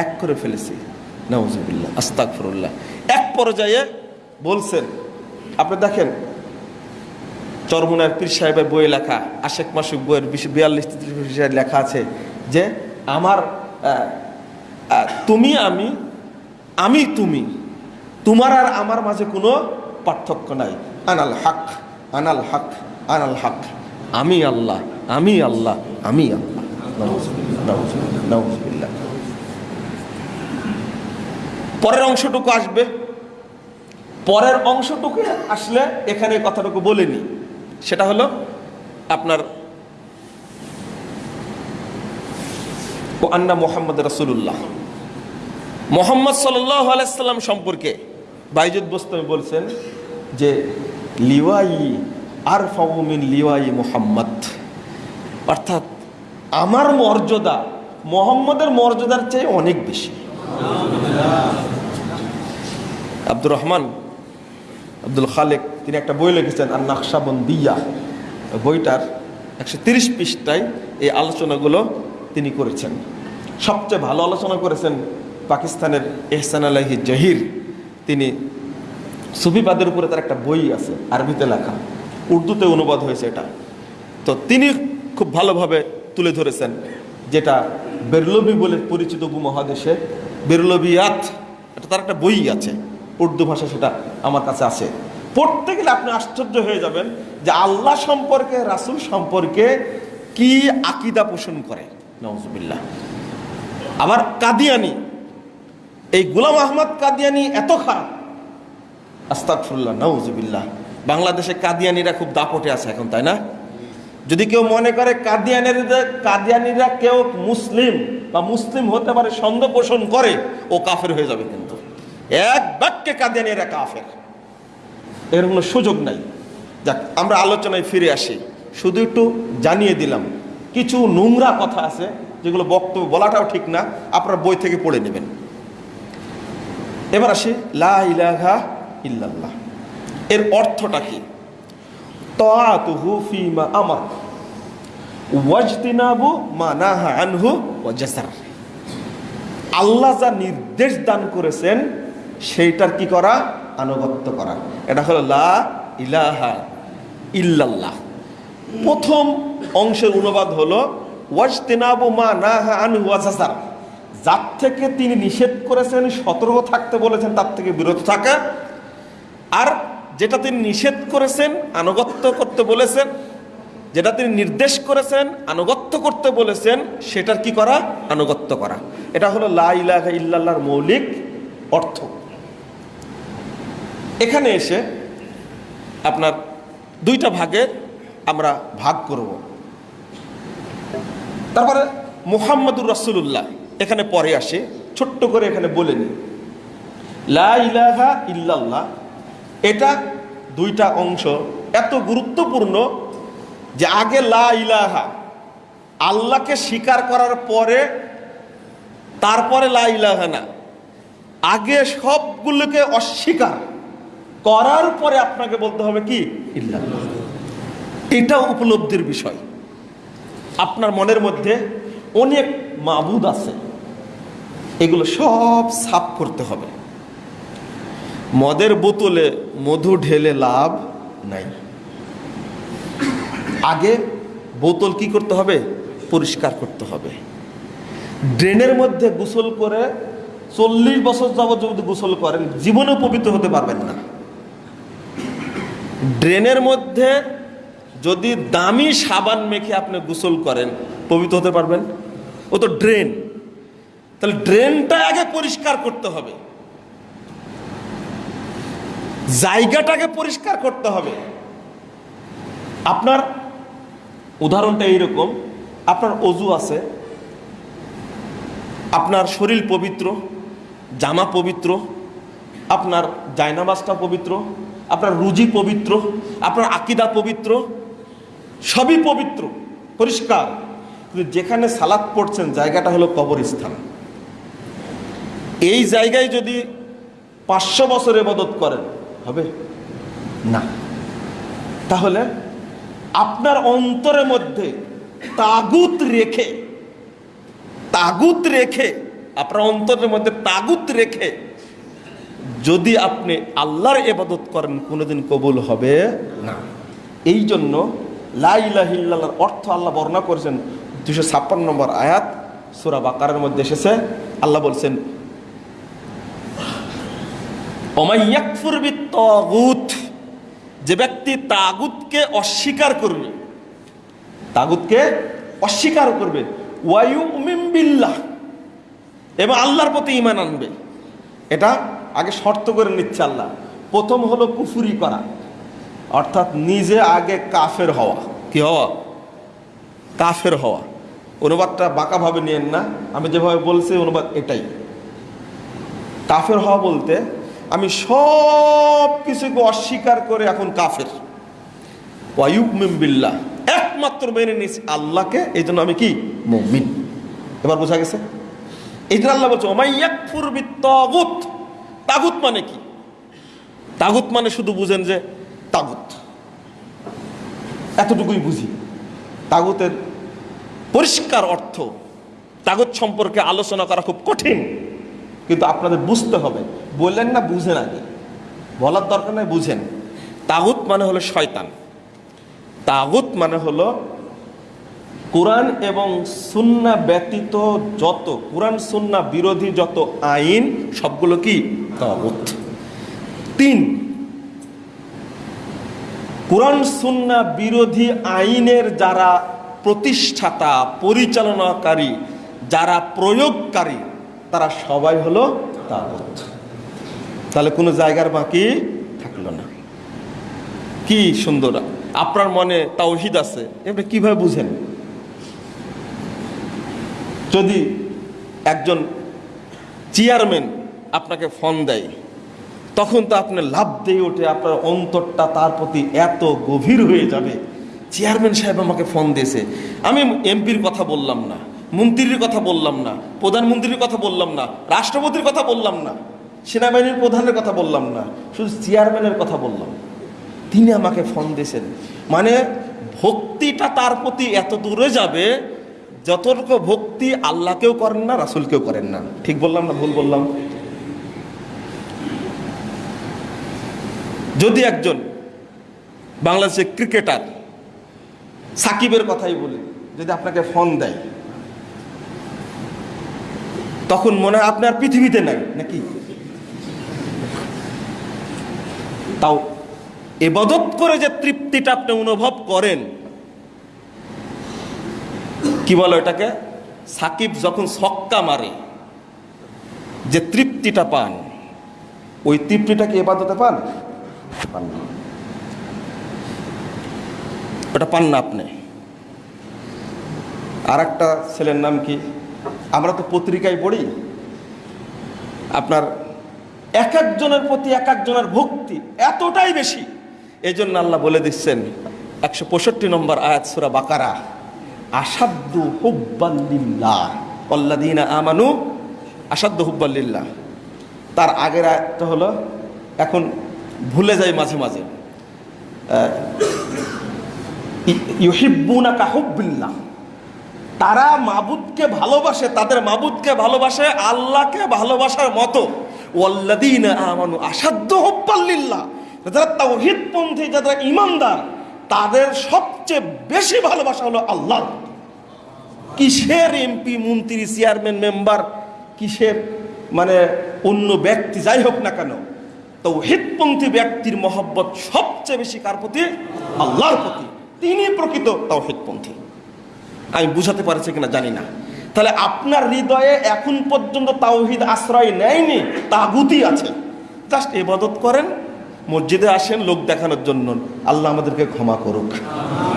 B: এক করে ফেলেছে। নওয়াজুবিল্লাহ আস্তাগফিরুল্লাহ। এক পর্যায়ে বলছেন, আপনি দেখেন, চরমুনার পীর সাহেবের বইয়ে লেখা, আশেক মাসুক বইয়ের বিয়াল্লিশ তেত্রিশ লেখা আছে যে, আমার তুমি, আমি আমি, তুমি, তোমার আর আমার মাঝে কোনো পার্থক্য নাই। আনাল হাক আনাল হাক, আনাল হক। আমি আল্লাহ আমি আল্লাহ আমি আল্লাহ। পরের অংশটুকু আসবে। পরের অংশটুকু আসলে এখানে কথাটুকু বলিনি। সেটা হলো আপনার ও আন্না মোহাম্মদ রসুল্লাহ মোহাম্মদ সাল্লাহ আলাইসাল্লাম সম্পর্কে বাইজুদ বোস্তমি বলছেন যে, লিওয়াই আর ফাউমিন লিওয়াই মোহাম্মদ। অর্থাৎ আমার মর্যাদা মোহাম্মদের মর্যাদার চেয়ে অনেক বেশি। আব্দুর রহমান, আব্দুল খালেক, তিনি একটা বই লিখেছেন আর নাকশাবন্দিয়া বইটার একশো তিরিশ পৃষ্ঠায় এই আলোচনাগুলো তিনি করেছেন। সবচেয়ে ভালো আলোচনা করেছেন পাকিস্তানের এহসান আলাহি জহির। তিনি সুফিবাদের উপরে তার একটা বই আছে, আরবিতে লেখা। উর্দুতে অনুবাদ হয়েছে এটা। তো তিনি খুব ভালোভাবে তুলে ধরেছেন যেটা বেরলবি বলে পরিচিত উপমহাদেশে বেরলবিয়াত এটা তার একটা বই আছে। উর্দু ভাষা সেটা আমার কাছে আছে। পড়তে গেলে আপনি আশ্চর্য হয়ে যাবেন যে আল্লাহ সম্পর্কে, রাসূল সম্পর্কে কি আকিদা পোষণ করে। নওয়াজবিল্লাহ আবার কাদিয়ানি, এই গুলাম আহমদ কাদিয়ানি এত খারাপ। আস্তাকফুল্লাহ নওয়াজবিল্লাহ বাংলাদেশে কাদিয়ানিরা খুব দাপটে আছে এখন, তাই না? যদি কেউ মনে করে কাদিয়ানিরা কাদিয়ানিরা কেউ মুসলিম বা মুসলিম হতে পারে, সন্দেহ পোষণ করে, ও কাফের হয়ে যাবে কিন্তু। এক বাক্যে কাদিয়ানিরা কাফের। এর কোনো সুযোগ নাই। যাক, আমরা আলোচনায় ফিরে আসি। শুধু একটু জানিয়ে দিলাম, কিছু নোংরা কথা আছে যেগুলো বক্তব্য বলাটাও ঠিক না, আপনার বই থেকে পড়ে নেবেন। এবার আসি, লা ইল্লাল্লাহ। এর অর্থটা কি? তাআতুহু ফিমা আমার। ওয়াজতিনাবু মা নাহা আনহু ওয়া জাসার। আল্লাহ যা নির্দেশ দান করেছেন, সেইটার কি করা? আনুগত্য করা। এটা হলো লা ইলাহা ইল্লাল্লাহ। প্রথম অংশের অনুবাদ হলো, ওয়াজতিনাবু মা নাহা আনহু ওয়া জাসার। যার থেকে তিনি নিষেধ করেছেন, সতর্ক থাকতে বলেছেন, তার থেকে বিরত থাকা। আর যেটা তিনি নিষেধ করেছেন, আনুগত্য করতে বলেছেন, যেটা তিনি নির্দেশ করেছেন, আনুগত্য করতে বলেছেন, সেটার কি করা? আনুগত্য করা। এটা হলো লা ইলাহা ইল্লাল্লাহর মৌলিক অর্থ। এখানে এসে আপনার দুইটা ভাগে আমরা ভাগ করব। তারপরে মুহাম্মদুর রাসূলুল্লাহ, এখানে পরে আসে, ছোট্ট করে এখানে বলে নি লা ইলাহা ইল্লাল্লাহ এটা দুইটা অংশ এত গুরুত্বপূর্ণ যে আগে লা ইলাহা, আল্লাহকে স্বীকার করার পরে তারপরে লা ইলাহা না। আগে সবগুলোকে অস্বীকার করার পরে আপনাকে বলতে হবে কি? এটা উপলব্ধির বিষয়। আপনার মনের মধ্যে অনেক মাবুদ আছে। এগুলো সব সাফ করতে হবে। মদের বোতলে মধু ঢেলে লাভ নাই। আগে বোতল কি করতে হবে? পরিষ্কার করতে হবে। ড্রেনের মধ্যে গোসল করে চল্লিশ বছর যাবত যদি গোসল করেন জীবনেও পবিত্র হতে পারবেন না। ড্রেনের মধ্যে যদি দামি সাবান মেখে আপনি গোসল করেন পবিত্র হতে পারবেন। ও তো ড্রেন। তাহলে ড্রেনটা আগে পরিষ্কার করতে হবে। জায়গাটাকে পরিষ্কার করতে হবে। আপনার উদাহরণটা এইরকম, আপনার অজু আছে, আপনার শরীর পবিত্র, জামা পবিত্র, আপনার জায়নামাজটা পবিত্র, আপনার রুজি পবিত্র, আপনার আকিদা পবিত্র, সবই পবিত্র, পরিষ্কার। কিন্তু যেখানে সালাদ পড়ছেন, জায়গাটা হলো কবরস্থান। এই জায়গায় যদি পাঁচশো বছর এবাদত করেন না। তাহলে আপনার অন্তরের মধ্যে তাগুত রেখে তাগুত রেখে, আপনার অন্তরের মধ্যে তাগুত রেখে যদি আপনি আল্লাহর এবাদত করেন, কোনোদিন কবুল হবে? না। এই জন্য লাইলাহিল্লাহর অর্থ আল্লাহ বর্ণনা করেছেন দুশো ছাপ্পান্ন নম্বর আয়াত, সুরা বাকারের মধ্যে এসেছে। আল্লাহ বলছেন অমাইয়াকফুর তাগুত, যে ব্যক্তি তাগুতকে অস্বীকার করবে, তাগুতকে অস্বীকার করবে। ওয়ায়ু বিল্লাহ, এবং আল্লাহর প্রতি ইমান আনবে। এটা আগে শর্ত করে নিচ্ছে আল্লাহ। প্রথম হলো কুফুরি করা, অর্থাৎ নিজে আগে কাফের হওয়া। কি হওয়া? কাফের হওয়া। অনুবাদটা বাঁকাভাবে নিয়েন না। আমি যেভাবে বলছি, অনুবাদ এটাই। কাফের হওয়া বলতে আমি সব কিছুকে অস্বীকার করে এখন কাফের। ওয়ায়ুব বিল্লাহ। একমাত্র মেনে নিয়েছি আল্লাহকে এই জন্য আমি কি? মুমিন। এবার বোঝা গেছে? এই জন্য আল্লাহ বলছে ওমাইয়াকফুর বিত্তাগুত। তাগুত মানে কি? তাগুত মানে শুধু বুঝেন যে তাগুত। এতটুকুই বুঝি। তাগুতের পরিষ্কার অর্থ, তাগুত সম্পর্কে আলোচনা করা খুব কঠিন। কিন্তু আপনাদের বুঝতে হবে। বললেন না, বুঝেন আগে। বলার দরকার নাই, বুঝেন। তাগুত মানে হলো শয়তান। তাগুত মানে হলো কোরআন এবং সুন্না ব্যতীত যত, কোরআন, সুন্না বিরোধী যত আইন, সবগুলো কি? তাগুত। তিন, কোরআন, সুন্না বিরোধী আইনের যারা প্রতিষ্ঠাতা, পরিচালনাকারী, যারা প্রয়োগকারী তারা সবাই হলো তাগুত। তাহলে কোনো জায়গার বাকি থাকল না। কি সুন্দর, আপনার মনে তাওহিদ আছে এটা কীভাবে বুঝেন? যদি একজন চেয়ারম্যান আপনাকে ফোন দেয়, তখন তো আপনি লাভ দিয়ে ওঠে আপনার অন্তরটা তার প্রতি এত গভীর হয়ে যাবে। চেয়ারম্যান সাহেব আমাকে ফোন দিয়েছে। আমি এমপির কথা বললাম না। মন্ত্রীর কথা বললাম না, প্রধানমন্ত্রীর কথা বললাম না, রাষ্ট্রপতির কথা বললাম না, সেনাবাহিনীর প্রধানের কথা বললাম না, শুধু চেয়ারম্যানের কথা বললাম। তিনি আমাকে ফোন দিয়েছেন। মানে ভক্তিটা তার প্রতি এত দূরে যাবে, যতটুকু ভক্তি আল্লাহকেও করেন না, রাসুলকেও করেন না। ঠিক বললাম না ভুল বললাম? যদি একজন বাংলাদেশের ক্রিকেটার সাকিবের কথাই বলি, যদি আপনাকে ফোন দেয় তখন মনে হয় আপনার পৃথিবীতে নাই, নাকি? তাও এবাদত করে যে তৃপ্তিটা আপনি অনুভব করেন, কি বলো এটাকে সাকিব যখন ছক্কা মারে, যে তৃপ্তিটা পান, ওই তৃপ্তিটা কি এবাদতে পান? পান না। ওটা পান না আপনি। আর একটা ছেলের নাম কি? আমরা তো পত্রিকায় পড়ি। আপনার এক একজনের প্রতি এক একজনের ভক্তি এতটাই বেশি। এই জন্য আল্লাহ বলে দিচ্ছেন, একশো পঁয়ষট্টি নম্বর আয়াত সুরা বাকারা আসাদ্দু হুব্বাল্লিল্লাহ অল্লাদিনা আমানু আসাদ্দু হুব্বাল্লিল্লাহ তার আগের আয়াতটা হলো, এখন ভুলে যাই মাঝে মাঝে। ইউহিব্বুনা কাহুব্বিল্লাহ তারা মাবুদকে ভালোবাসে, তাদের মাবুদকে ভালোবাসে, আল্লাহকে ভালোবাসার মতো। আসাদ্দ হুব্বাল্লিল্লাহ যারা তাওহীদপন্থী যারা ইমানদার তাদের সবচেয়ে বেশি ভালোবাসা হলো আল্লাহ। কিসের এমপি, মন্ত্রী, চেয়ারম্যান, মেম্বার, কিসের মানে অন্য ব্যক্তি, যাই হোক না কেন, তৌহিদপন্থী ব্যক্তির মহব্বত সবচেয়ে বেশি কার প্রতি? আল্লাহর প্রতি। তিনি প্রকৃত তৌহিদপন্থী। আমি বুঝাতে পারছি কিনা জানি না। তাহলে আপনার হৃদয়ে এখন পর্যন্ত তাওহিদ আশ্রয় নেয়নি তাগুতি আছে। জাস্ট এবাদত করেন, মসজিদে আসেন, লোক দেখানোর জন্য। আল্লাহ আমাদেরকে ক্ষমা করুক।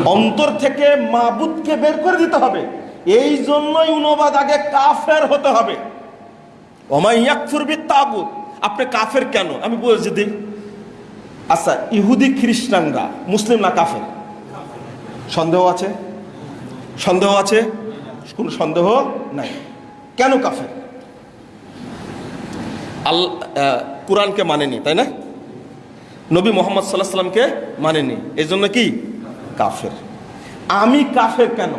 B: অন্তর থেকে মাবুদকে বের করে দিতে হবে। এই জন্যই অনুবাদ আগে কাফের হতে হবে। আপনি কাফের কেন? আমি বলছি দিই আচ্ছা ইহুদি খ্রিস্টানরা, মুসলিম না কাফের? সন্দেহ আছে? সন্দেহ আছে? কোনো সন্দেহ নাই। কেন কাফের? আল কোরআনকে মানেনি, তাই না? নবী মোহাম্মদ সাল্লাহ সাল্লামকে মানেনি। এই জন্য কি? কাফের। আমি কাফের কেন?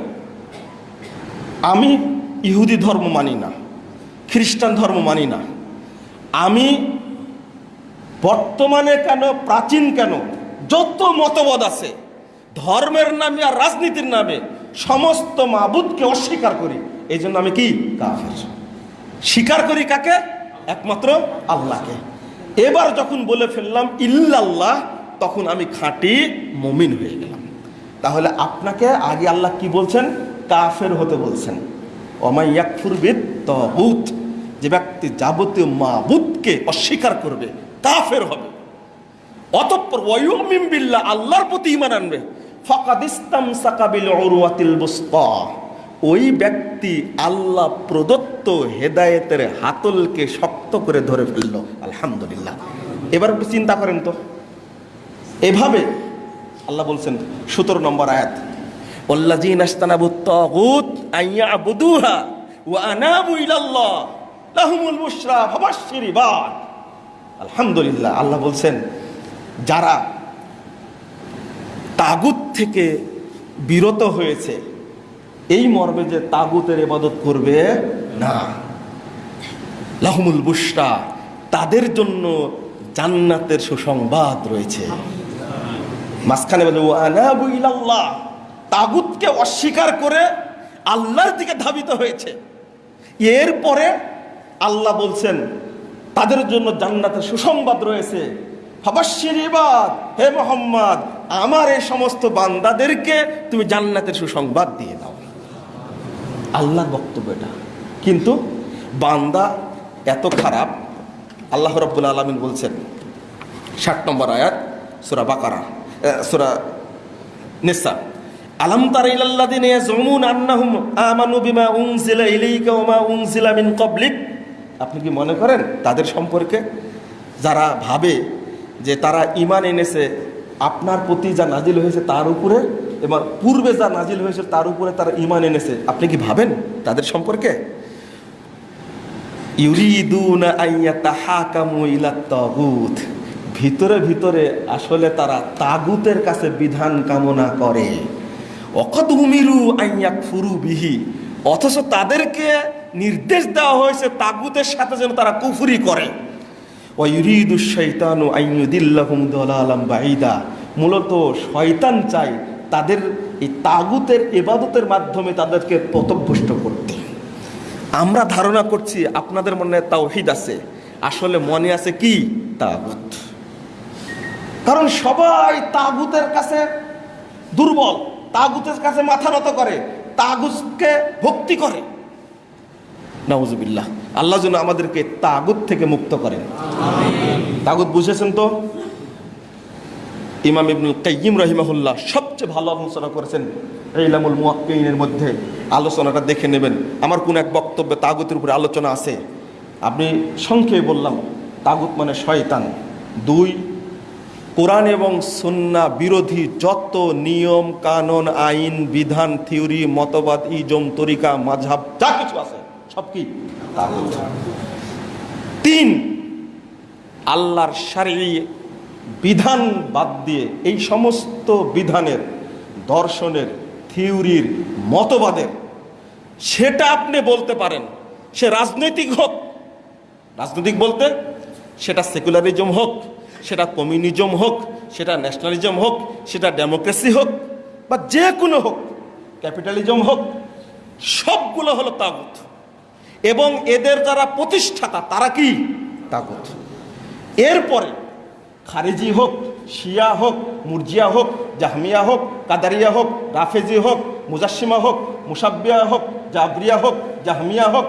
B: আমি ইহুদি ধর্ম মানি না, খ্রিস্টান ধর্ম মানি না। আমি বর্তমানে কেন, প্রাচীন কেন, যত মতবাদ আছে, ধর্মের নামে আর রাজনীতির নামে সমস্ত মাবুদকে অস্বীকার করি। এই জন্য আমি কি? কাফের। স্বীকার করি কাকে? একমাত্র আল্লাহকে। এবার যখন বলে ফেললাম, ইল্লাল্লাহ তখন আমি খাঁটি মমিন হয়ে গেলাম। তাহলে আপনাকে আগে আল্লাহ কি বলছেন? কাফের হতে বলছেন। অমাইয়াকফুরবিদ তহুত যে ব্যক্তি যাবতীয় মাবুদকে অস্বীকার করবে, কাফের হবে। অতঃপর ওয়ুমিন বিল্লাহ, আল্লাহর প্রতি ইমান আনবে। ফাকাদ ইস্তামসাকা বিল উরওয়াতিল ওই ব্যক্তি আল্লাহ প্রদত্ত হেদায়েতের হাতলকে শক্ত করে ধরে ফেলল। আলহামদুলিল্লাহ। এবার একটু চিন্তা করেন তো। এভাবে আল্লাহ বলছেন সতেরো নম্বর আয়াত ইবাদ। আলহামদুলিল্লাহ। আল্লাহ বলছেন, যারা তাগুত থেকে বিরত হয়েছে। এই মর্মে যে তাগুতের ইবাদত করবে, না। লাহমুল বুশরা, তাদের জন্য জান্নাতের সুসংবাদ রয়েছে। মাঝখানে বলে তাগুতকে অস্বীকার করে আল্লাহর দিকে ধাবিত হয়েছে। এরপরে আল্লাহ বলছেন, তাদের জন্য জান্নাতের সুসংবাদ রয়েছে। হাবাসির ইবাদ, হে মোহাম্মদ আমার এই সমস্ত বান্দাদেরকে তুমি জান্নাতের সুসংবাদ দিয়ে দাও। আল্লাহর বক্তব্য এটা। কিন্তু বান্দা এত খারাপ আল্লাহ রব্বুল আলমিন বলছেন ষাট নম্বর আয়াত সুরা বাকারা সুরা নিসা আলম তার ইলাল্লাদিন ইয়াজুমুন আন্নাহুম আমানু বিমা উনজিলা ইলাইকা ওয়া মা উনজিলা মিন ক্বাবলিক। আপনি কি মনে করেন তাদের সম্পর্কে? যারা ভাবে যে তারা ঈমান এনেছে আপনার প্রতি যা নাজিল হয়েছে তার উপরে এবং পূর্বে যা নাজিল হয়েছে তার উপরে তারা ইমান এনেছে। আপনি কি ভাবেন তাদের সম্পর্কে? ভিতরে ভিতরে আসলে তারা তাগুতের কাছে বিধান কামনা করে। আইয়া ফুরু বিহি। অথচ তাদেরকে নির্দেশ দেওয়া হয়েছে তাগুতের সাথে যেন তারা কুফুরি করে। ওয়ুরিদু শৈতানু আইনুদিল্লাহুম দলালাম বাইদা মূলত শয়তান চাই তাদের এই তাগুতের, এবাদতের মাধ্যমে তাদেরকে পথভ্রষ্ট করতে। আমরা ধারণা করছি আপনাদের মনে তাওহিদ আছে। আসলে মনে আছে কি? তাগুত। কারণ সবাই তাগুতের কাছে দুর্বল, তাগুতের কাছে মাথা নত করে, তাগুতকে ভক্তি করে। নাউজুবিল্লাহ। আল্লাহ যেন আমাদেরকে তাগুত থেকে মুক্ত করেন। তাগুত বুঝেছেন তো? ইমাম ইবনুল কাইয়িম রহিমাহুল্লাহ সবচেয়ে ভালো আলোচনা করেছেন ইলামুল মুয়াক্কিনের মধ্যে। আলোচনাটা দেখে নেবেন। আমার কোন এক বক্তব্যে তাগুতের উপরে আলোচনা আছে। আপনি সংক্ষেপে বললাম, তাগুত মানে শয়তান। দুই, কোরআন এবং সুন্না বিরোধী যত নিয়ম, কানুন, আইন, বিধান, থিওরি, মতবাদ, ইজম, তরিকা মাঝাব যা কিছু আছে। সব কি? তিন, আল্লাহর সারি বিধান বাদ দিয়ে এই সমস্ত বিধানের, দর্শনের, থিওরির, মতবাদের, সেটা আপনি বলতে পারেন, সে রাজনৈতিক হোক। রাজনৈতিক বলতে সেটা সেকুলারিজম হোক, সেটা কমিউনিজম হোক, সেটা ন্যাশনালিজম হোক, সেটা ডেমোক্রেসি হোক, বা যে কোনো হোক, ক্যাপিটালিজম হোক, সবগুলো হলো তাগুত। এবং এদের যারা প্রতিষ্ঠাতা, তারা কি? তাগুত। এরপরে খারেজি হোক, শিয়া হোক, মুরজিয়া হোক, জাহমিয়া হোক, কাদারিয়া হোক, রাফেজি হোক, মুজাসিমা হোক, মুসাব্বিয়া হোক, জাবরিয়া হোক, জাহমিয়া হোক,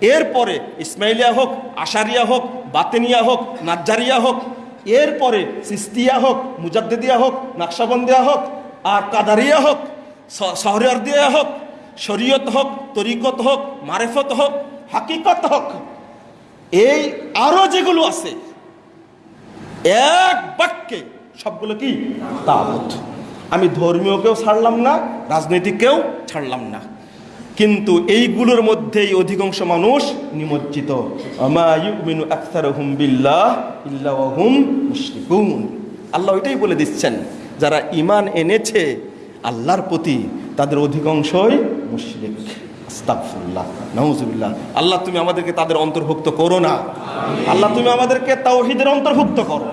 B: এরপরে ইসমাইলিয়া হোক, আশারিয়া হোক, বাতেনিয়া হোক, নাজ্জারিয়া হোক, এরপরে সিস্তিয়া হোক, মুজাদ্দিদিয়া হোক, নকশাবন্দিয়া হোক, আর কাদারিয়া হোক শহরিয়ারদিয়া হোক শরীয়ত হোক, তরিকত হোক, মারেফত হোক, হাকিকত হোক, এই আরও যেগুলো আছে, এক বাক্যে সবগুলো কি? তাগুত আমি ধর্মীয়কেও ছাড়লাম না রাজনৈতিককেও ছাড়লাম না। কিন্তু এইগুলোর মধ্যেই অধিকাংশ মানুষ নিমজ্জিত। আল্লাহ ওইটাই বলে দিচ্ছেন, যারা ঈমান এনেছে আল্লাহর প্রতি, তাদের অধিকাংশই মুশরিক আল্লাহ, তুমি আমাদেরকে তাদের অন্তর্ভুক্ত করো না। আল্লাহ, তুমি আমাদেরকে তাওহিদের অন্তর্ভুক্ত করো।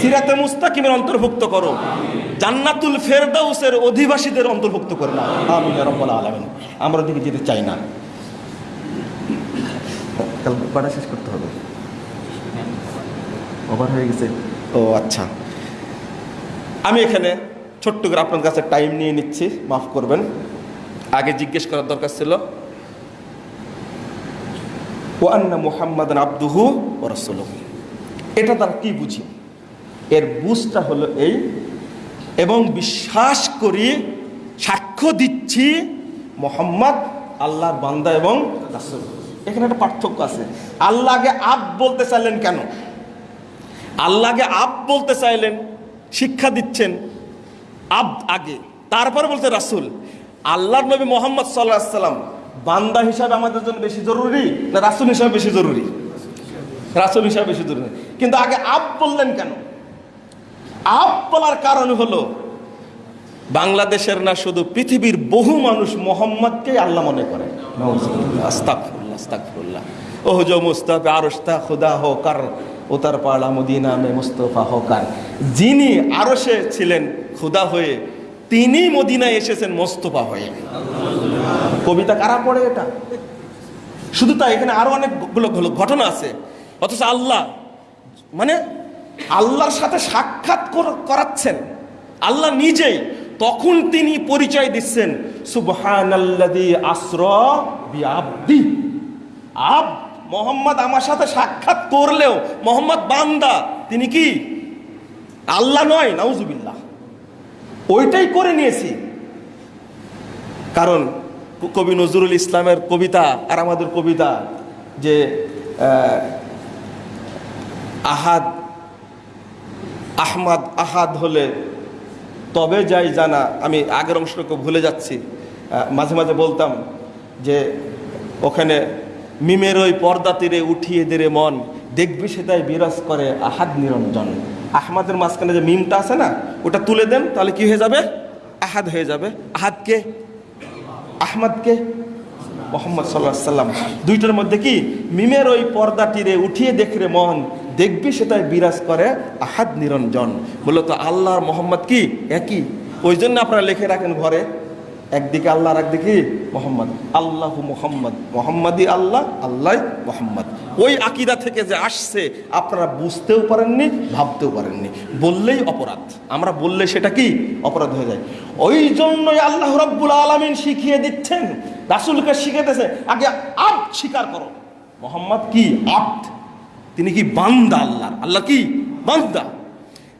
B: সিরাতে মুস্তাকিমের অন্তর্ভুক্ত করো। জান্নাতুল ফেরদাউসের অধিবাসীদের অন্তর্ভুক্ত করে না। ইয়া রাব্বাল আলামিন। আমরা ওদিকে যেতে চাই না। কাল শেষ করতে হবে। ওভার হয়ে গেছে। ও আচ্ছা। আমি এখানে ছোট্ট করে আপনার কাছে টাইম নিয়ে নিচ্ছি। মাফ করবেন। আগে জিজ্ঞেস করার দরকার ছিল মুহাম্মদ আব্দুহু এটা তারা কি বুঝি? এর বুঝটা হলো এই, এবং বিশ্বাস করি, সাক্ষ্য দিচ্ছি মোহাম্মদ, আল্লাহর বান্দা এবং রাসূল। এখানে একটা পার্থক্য আছে। আল্লাহকে আব বলতে চাইলেন কেন? আল্লাহকে আব বলতে চাইলেন, শিক্ষা দিচ্ছেন আব আগে, তারপরে বলতে রাসূল। আল্লাহর নবী মোহাম্মদ সাল্লাহ সাল্লাম বান্দা হিসাবে আমাদের জন্য বেশি জরুরি না রাসূল হিসাবে বেশি জরুরি? রাসূল হিসাবে বেশি জরুরি। কিন্তু আগে আব বললেন কেন? আব বলার কারণ হলো, বাংলাদেশের না শুধু পৃথিবীর বহু মানুষ মোহাম্মদকে আল্লাহ মনে করে। আস্তাগফিরুল্লাহ আস্তাগফিরুল্লাহ। ওহ জো মুস্তাফা আরশতা খুদা হো কার উতার পাড়া মে মুস্তফা হো কার যিনি আরশে ছিলেন, খুদা হয়ে তিনি মদিনায় এসেছেন মোস্তফা হয়ে। কবিতা কারা পড়ে এটা? শুধু তাই, এখানে আরও অনেকগুলো ঘটনা আছে। অথচ আল্লাহ মানে আল্লাহর সাথে সাক্ষাৎ করাচ্ছেন। আল্লাহ নিজেই তখন তিনি পরিচয় দিচ্ছেন আব, মোহাম্মদ আমার সাথে সাক্ষাৎ করলেও, মোহাম্মদ বান্দা, তিনি কি? আল্লাহ নয়, নাউজুবিল্লাহ। ওইটাই করে নিয়েছি। কারণ কবি নজরুল ইসলামের কবিতা আর আমাদের কবিতা যে আহাদ, আহমাদ, আহাদ হলে তবে যাই জানা, আমি আগের অংশটুকু ভুলে যাচ্ছি। মাঝে মাঝে বলতাম যে, ওখানে মিমের ওই পর্দা তীরে উঠিয়ে দেরে মন, দেখবি সেটাই বিরাজ করে আহাদ নিরঞ্জন। আহমাদের মাঝখানে যে মিমটা আছে না, ওটা তুলে দেন, তাহলে কি হয়ে যাবে? আহাদ হয়ে যাবে। আহাদকে আহমদকে মোহাম্মদ সাল্লাহ সাল্লাম। দুইটার মধ্যে কি? মিমের ওই পর্দাটিরে উঠিয়ে দেখরে মন, দেখবি সেটাই বিরাজ করে আহাদ নিরঞ্জন। মূলত আল্লাহর মোহাম্মদ কি? একই। ওই জন্য আপনারা লিখে রাখেন ঘরে একদিকে আল্লাহ আর একদিকে মোহাম্মদ। আল্লাহ মোহাম্মদ। মোহাম্মদই আল্লাহ আল্লাহ মোহাম্মদ। ওই আকিদা থেকে যে আসছে, আপনারা বুঝতেও পারেননি, ভাবতেও পারেননি। বললেই অপরাধ। আমরা বললে সেটা কি? অপরাধ হয়ে যায়। ওই জন্যই আল্লাহ রব্বুল আলমিন শিখিয়ে দিচ্ছেন। রাসুলকে শিখেতেছে আগে আপ স্বীকার করো। মোহাম্মদ কি? আপ। তিনি কি বান্দা আল্লাহ আল্লাহ কি? বান্দা।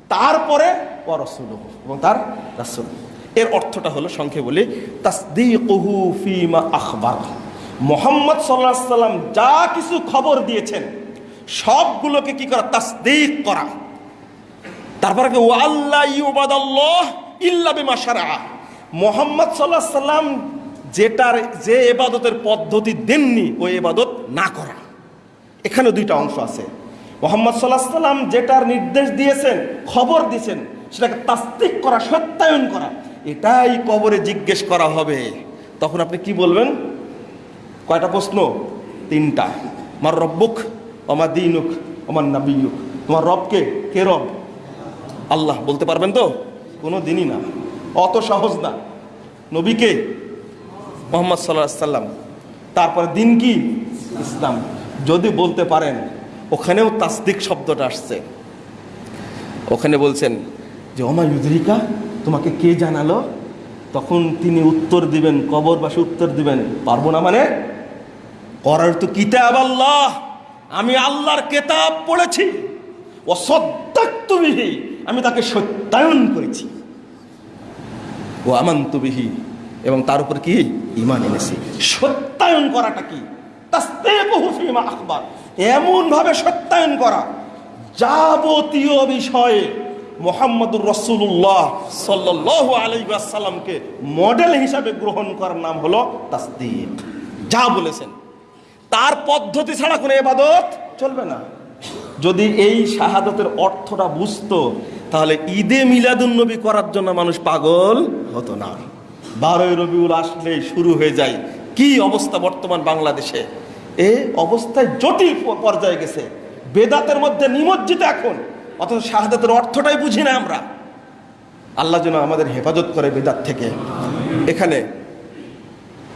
B: তারপরে রসুল এবং তার রাসুল। এর অর্থটা হলো সংক্ষেপে বলি, তাসদিকুহু ফিমা আখবার। মোহাম্মদ সাল্লাহ সাল্লাম যা কিছু খবর দিয়েছেন, সবগুলোকে কি করা? তাসদিক করা। তারপরে কি ওয়াল্লাহ ইউবাদাল্লাহ ইল্লা বিমা শারআ। মোহাম্মদ সাল্লাহ সাল্লাম যেটার, যে এবাদতের পদ্ধতি দেননি, ওই এবাদত না করা। এখানে দুইটা অংশ আছে। মোহাম্মদ সাল্লাহ সাল্লাম যেটার নির্দেশ দিয়েছেন, খবর দিয়েছেন, সেটাকে তাস্তিক করা, সত্যায়ন করা। এটাই কবরে জিজ্ঞেস করা হবে। তখন আপনি কি বলবেন? কয়টা প্রশ্ন? তিনটা। আমার রব্বুক আমার দিনুক আমার নাবিয়ুক। তোমার রবকে কে? রব? আল্লাহ। বলতে পারবেন তো? কোনো দিনই না। অত সহজ না। নবীকে মোহাম্মদ সাল্লাহ সাল্লাম। তারপরে দিন কি? ইসলাম। যদি বলতে পারেন, ওখানেও তাসদিক শব্দটা আসছে। ওখানে বলছেন যে, ওমা ইউদ্রিকা? তোমাকে কে জানালো? তখন তিনি উত্তর দিবেন, কবরবাসী উত্তর দিবেন, পারব না মানে? করার তো কিতাব আল্লাহ, আমি আল্লাহর কেতাব পড়েছি। ও সদ্যাক্তবিহি আমি তাকে সত্যায়ন করেছি। ও আমান্তবিহি এবং তার উপর কি? ইমান এনেছি। সত্যায়ন করাটা কি? তাস্তেকুহু ফীমা আখবার। এমন ভাবে সত্যায়ন করা যাবতীয় বিষয়ে মোহাম্মদুর রসুল্লাহ সাল্লাহ আলাইসাল্লামকে মডেল হিসাবে গ্রহণ করার নাম হলো তাসদিক। যা বলেছেন, তার পদ্ধতি ছাড়া কোনো এবাদত চলবে না। যদি এই শাহাদতের অর্থটা বুঝতো, তাহলে ঈদে মিলাদুন্নবী করার জন্য মানুষ পাগল হতো না। বারোই রবিউল আসলেই শুরু হয়ে যায়। কি অবস্থা বর্তমান বাংলাদেশে? এ অবস্থায় জটিল পর্যায়ে গেছে। বেদাতের মধ্যে নিমজ্জিত এখন। অথচ শাহাদাতের অর্থটাই বুঝি না আমরা। আল্লাহ যেন আমাদের হেফাজত করে বেদাত থেকে। এখানে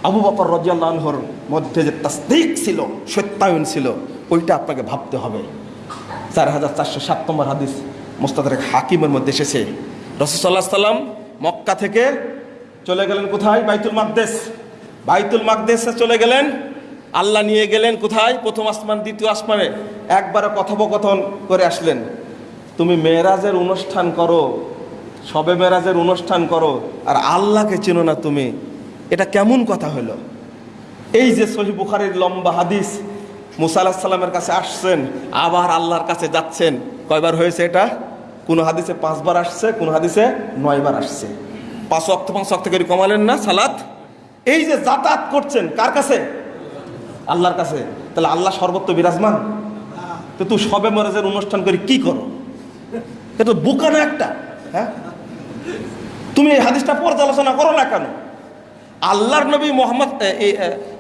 B: আবু বকর রজিয়াল্লাহর মধ্যে যে তাসদিক ছিল, সত্যায়ন ছিল, ওইটা আপনাকে ভাবতে হবে। চার হাজার চারশো সাত নম্বর হাদিস মোস্তাদের হাকিমের মধ্যে এসেছে। রসুসাল্লাহ সাল্লাম মক্কা থেকে চলে গেলেন কোথায়? বাইতুল মাকদেশ বাইতুল মাকদেশে চলে গেলেন। আল্লাহ নিয়ে গেলেন কোথায়? প্রথম আসমান, দ্বিতীয় আসমানে। একবারে কথোপকথন করে আসলেন। তুমি মেয়েরাজের অনুষ্ঠান করো, সবে মেরাজের অনুষ্ঠান করো, আর আল্লাহকে চেনো না তুমি। এটা কেমন কথা হলো? এই যে সহি বুখারির লম্বা হাদিস, মুসা আলাহিস সাল্লামের কাছে আসছেন, আবার আল্লাহর কাছে যাচ্ছেন। কয়বার হয়েছে এটা? কোন হাদিসে পাঁচবার আসছে, কোন হাদিসে নয়বার আসছে। পাঁচ অক্ত পাঁচ অক্ত করে কমালেন না সালাত? এই যে যাতায়াত করছেন, কার কাছে? আল্লাহর কাছে। তাহলে আল্লাহ সর্বত্র বিরাজমান। তো তুই সবে মরাজের অনুষ্ঠান করে কি করো? এ তো বোকা না একটা হ্যাঁ? তুমি এই হাদিসটা পর্যালোচনা করো না কেন? আল্লাহর নবী মোহাম্মদ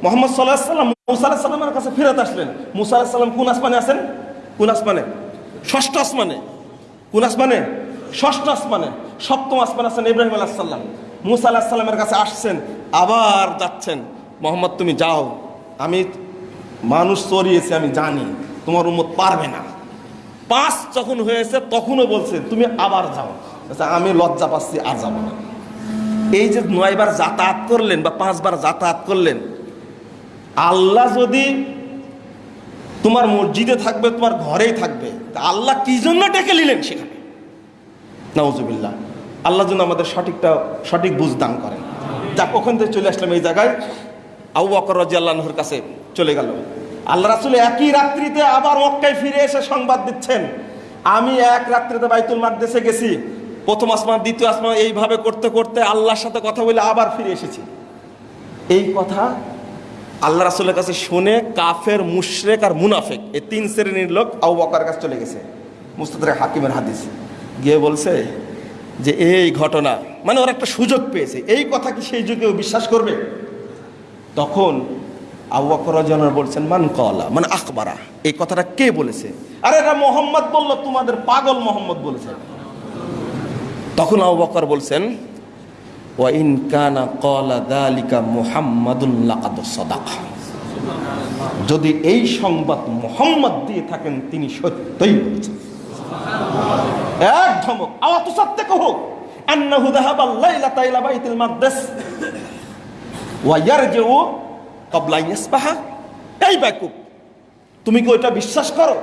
B: মোহাম্মদ সাল্লাহ সাল্লাম, মুসা সাল্লামের কাছে ফেরত আসলেন। মুসা সাল্লাম কোন আসমানে আছেন কোন আসমানে? ষষ্ঠ আসমানে। কোন আসমানে? ষষ্ঠ আসমানে। সপ্তম আসমানে আছেন ইব্রাহিম আলাহ সাল্লাম মুসা সাল্লামের কাছে আসছেন, আবার যাচ্ছেন। মোহাম্মদ, তুমি যাও। আমি মানুষ চড়িয়েছি, আমি জানি। তোমার উম্মত পারবে না। পাঁচ যখন হয়েছে তখনও বলছে তুমি আবার যাও। আচ্ছা, আমি লজ্জা পাচ্ছি আর যাব না। এই যে নয়বার যাতায়াত করলেন বা পাঁচবার যাতায়াত করলেন আল্লাহ যদি তোমার মসজিদে থাকবে তোমার ঘরেই থাকবে আল্লাহ কি জন্য ডেকে নিলেন সেখানে? নওজুবিল্লাহ আল্লাহ যেন আমাদের সঠিকটা সঠিক বুঝ দান করেন। যাক ওখান থেকে চলে আসলাম এই জায়গায়। আবু বকর রাজি আল্লাহর কাছে চলে গেল। আল্লাহ রাসুল একই রাত্রিতে আবার মক্কায় ফিরে এসে সংবাদ দিচ্ছেন। আমি এক রাত্রিতে বাইতুল মাকদেশে গেছি। প্রথম আসমান, দ্বিতীয় আসমান, এইভাবে করতে করতে আল্লাহর সাথে কথা বলে আবার ফিরে এসেছি। এই কথা আল্লাহ রাসুলের কাছে শুনে কাফের, মুশরেক আর মুনাফেক, এই তিন শ্রেণির লোক আউ বকার কাছে চলে গেছে। মুস্তাদের হাকিমের হাদিস। গিয়ে বলছে যে, এই ঘটনা। মানে ওরা একটা সুযোগ পেয়েছে। এই কথা কি সেই যুগেও বিশ্বাস করবে? তখন রাদিয়াল্লাহু বলছেন, মান কলা মানে আখবারা। এই কথাটা কে বলেছে? আরে মোহাম্মদ বলল, তোমাদের পাগল মোহাম্মদ বলেছে। তখন আবু বকর বলছেন, ওয়া ইন কানা কলা দালিকা মুহাম্মাদুন লাকাদ সাদাকা। যদি এই সংবাদ মোহাম্মদ দিয়ে থাকেন, তিনি সত্যই বলেছেন। এক ধমক, আওয়া তো সত্য কহো আন্নাহু যাহাবা লাইলাতা ইলা বাইতুল মাকদাস। ওয়া ইয়ারজিউ ক্বাবলা ইয়াসবাহা এই বেকুব, তুমি কি ওইটা বিশ্বাস করো?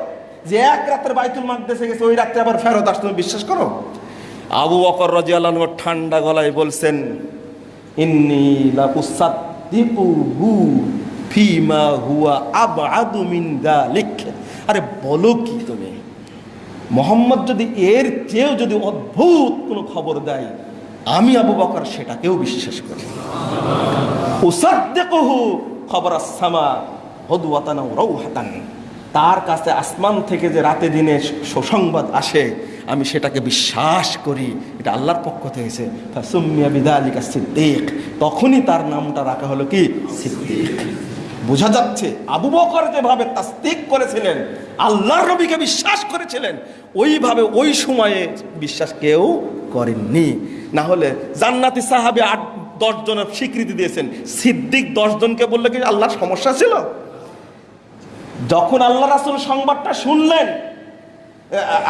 B: যে এক রাতের বাইতুল মাকদেসে গেছে, ওই রাত্রে আবার ফেরত আসতে তুমি বিশ্বাস করো? আবু রাদিয়াল্লাহু আনহু ঠান্ডা গলায় বলছেন, ইন্নী ফিমা হুয়া আবআদু মিন যালিক আরে বলো কি তুমি? মোহাম্মদ যদি এর চেয়েও যদি অদ্ভুত কোনো খবর দেয়, আমি আবু বকর সেটাকেও বিশ্বাস করি। উসাদ্দিকুহু তার কাছে আসমান থেকে যে রাতে দিনে সুসংবাদ আসে, আমি সেটাকে বিশ্বাস করি, এটা আল্লাহর পক্ষ থেকে। সিদ্দিক। তখনই তার নামটা রাখা হলো কি? সিদ্দিক। বোঝা যাচ্ছে, আবু বকর যেভাবে তাস্তিক করেছিলেন, আল্লাহর নবীকে বিশ্বাস করেছিলেন, ওইভাবে ওই সময়ে বিশ্বাস কেউ করেননি। না হলে জান্নাতি সাহাবি আট দশ জনের স্বীকৃতি দিয়েছেন। সিদ্দিক দশ জনকে বললে কি আল্লাহর সমস্যা ছিল? যখন আল্লাহ রাসুল সংবাদটা শুনলেন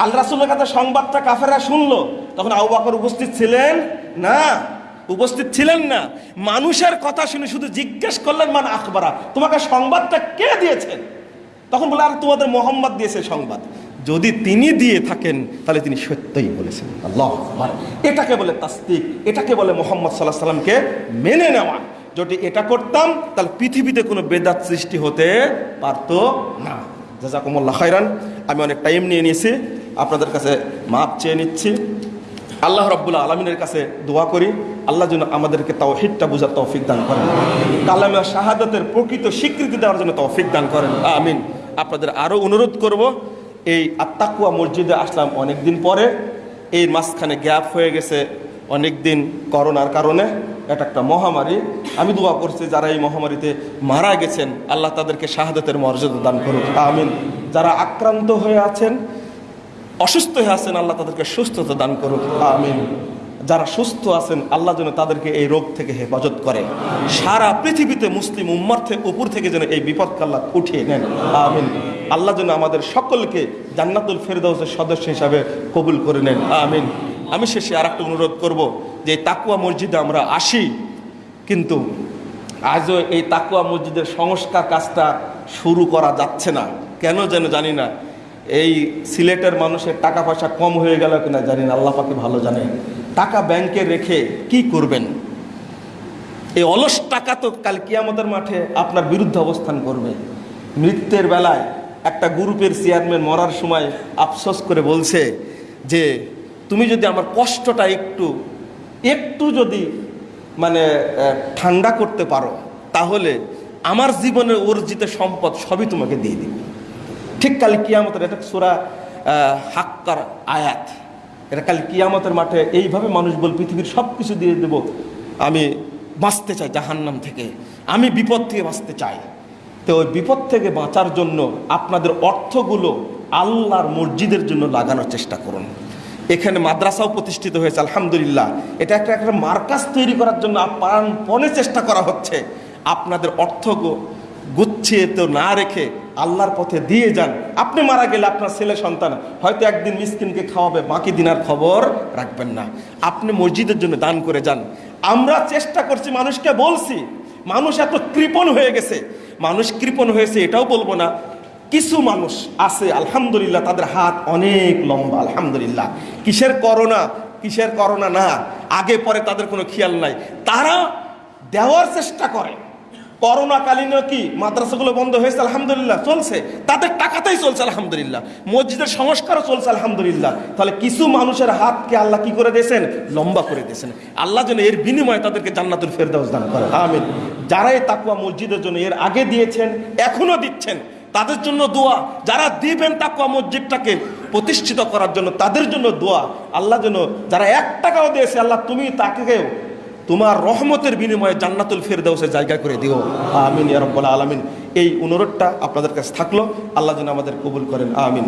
B: আল্লাহ রাসুলের কাছে সংবাদটা কাফেরা শুনলো, তখন আবু বকর উপস্থিত ছিলেন? না, উপস্থিত ছিলেন না। মানুষের কথা শুনে শুধু জিজ্ঞেস করলেন, মান আখবারা? তোমাকে সংবাদটা কে দিয়েছেন তখন বলে আর, তোমাদের মোহাম্মদ দিয়েছে সংবাদ। যদি তিনি দিয়ে থাকেন, তাহলে তিনি সত্যই বলেছেন। আল্লাহ এটাকে বলে তাস্তিক এটাকে বলে মোহাম্মদ সাল্লাহ সাল্লামকে মেনে নেওয়া। যদি এটা করতাম, তাহলে পৃথিবীতে কোনো বেদাত সৃষ্টি হতে পারতো না। জাজাকুমুল্লাহ খাইরান আমি অনেক টাইম নিয়ে নিয়েছি, আপনাদের কাছে মাপ চেয়ে নিচ্ছি। আল্লাহ রব্বুল্লাহ আলমিনের কাছে দোয়া করি, আল্লাহ যেন আমাদেরকে তাওহিদটা বোঝার তৌফিক দান করেন। কালামে শাহাদাতের প্রকৃত স্বীকৃতি দেওয়ার জন্য তৌফিক দান করেন। আমিন। আপনাদের আরও অনুরোধ করব এই আত্মাকুয়া মসজিদে আসলাম অনেক দিন পরে। এই মাঝখানে গ্যাপ হয়ে গেছে অনেক দিন করোনার কারণে। এটা একটা মহামারী। আমি দোয়া করছি যারা এই মহামারীতে মারা গেছেন, আল্লাহ তাদেরকে শাহাদাতের মর্যাদা দান করুক। আমিন। যারা আক্রান্ত হয়ে আছেন, অসুস্থ হয়ে আছেন, আল্লাহ তাদেরকে সুস্থতা দান করুক। আমিন। যারা সুস্থ আছেন, আল্লাহ যেন তাদেরকে এই রোগ থেকে হেফাজত করে। সারা পৃথিবীতে মুসলিম উম্মার উপর থেকে যেন এই বিপদ কাল্লা উঠিয়ে নেন। আমিন। আল্লাহ যেন আমাদের সকলকে জান্নাতুল ফেরদাউসের সদস্য হিসাবে কবুল করে নেন। আমিন। আমি শেষে আর একটা অনুরোধ করব যে তাকুয়া মসজিদে আমরা আসি, কিন্তু আজও এই তাকুয়া মসজিদের সংস্কার কাজটা শুরু করা যাচ্ছে না। কেন যেন জানি না, এই সিলেটের মানুষের টাকা পয়সা কম হয়ে গেল কিনা জানি না, আল্লাহ পাকে ভালো জানে। টাকা ব্যাংকে রেখে কি করবেন? এই অলস টাকা তো কাল কিয়ামতের মাঠে আপনার বিরুদ্ধে অবস্থান করবে। মৃত্যুর বেলায় একটা গ্রুপের চেয়ারম্যান মরার সময় আফসোস করে বলছে যে, তুমি যদি আমার কষ্টটা একটু একটু যদি মানে ঠান্ডা করতে পারো, তাহলে আমার জীবনের অর্জিত সম্পদ সবই তোমাকে দিয়ে দিবে। ঠিক কাল কিয়ামতের এটা সুরা হাক্কার আয়াত। এটা কাল কিয়ামতের মাঠে এইভাবে মানুষ বল, পৃথিবীর সব কিছু দিয়ে দেব। আমি বাঁচতে চাই জাহান্নাম থেকে। আমি বিপদ থেকে বাঁচতে চাই। তো ওই বিপদ থেকে বাঁচার জন্য আপনাদের অর্থগুলো আল্লাহর মসজিদের জন্য লাগানোর চেষ্টা করুন। এখানে মাদ্রাসাও প্রতিষ্ঠিত হয়েছে, আলহামদুলিল্লাহ। এটা একটা একটা মার্কাজ তৈরি করার জন্য প্রাণপণে চেষ্টা করা হচ্ছে। আপনাদের অর্থ গো- গুছিয়ে তো না রেখে আল্লাহর পথে দিয়ে যান। আপনি মারা গেলে আপনার ছেলে, সন্তান হয়তো একদিন মিসকিনকে খাওয়াবে, বাকি দিনার খবর রাখবেন না। আপনি মসজিদের জন্য দান করে যান। আমরা চেষ্টা করছি, মানুষকে বলছি, মানুষ এত কৃপণ হয়ে গেছে। মানুষ কৃপণ হয়েছে, এটাও বলব না। কিছু মানুষ আছে, আলহামদুলিল্লাহ, তাদের হাত অনেক লম্বা, আলহামদুলিল্লাহ। কিসের করোনা? কিসের করোনা না? আগে, পরে তাদের কোনো খেয়াল নাই। তারা দেওয়ার চেষ্টা করে। করোনাকালীনও কি মাদ্রাসাগুলো বন্ধ হয়েছে? আলহামদুলিল্লাহ চলছে। তাদের টাকাতেই চলছে, আলহামদুলিল্লাহ। মসজিদের সংস্কারও চলছে, আলহামদুলিল্লাহ। তাহলে কিছু মানুষের হাতকে আল্লাহ কি করে দিয়েছেন? লম্বা করে দিয়েছেন। আল্লাহ যেন এর বিনিময়ে তাদেরকে জান্নাতুল ফেরদাউস দান করে। আমিন। যারাই তাকুয়া মসজিদের জন্য এর আগে দিয়েছেন এখনও দিচ্ছেন, তাদের জন্য দোয়া। যারা দিবেন তাকুয়া মসজিদটাকে প্রতিষ্ঠিত করার জন্য, তাদের জন্য দোয়া। আল্লাহ যেন যারা এক টাকাও দিয়েছে, আল্লাহ তুমি তাকেও তোমার রহমতের বিনিময়ে জান্নাতুল ফেরদাউসে জায়গা করে দিও। আমিন ইয়ারব্বাল আলামিন। এই অনুরোধটা আপনাদের কাছে থাকল। আল্লাহ যেন আমাদের কবুল করেন। আমিন।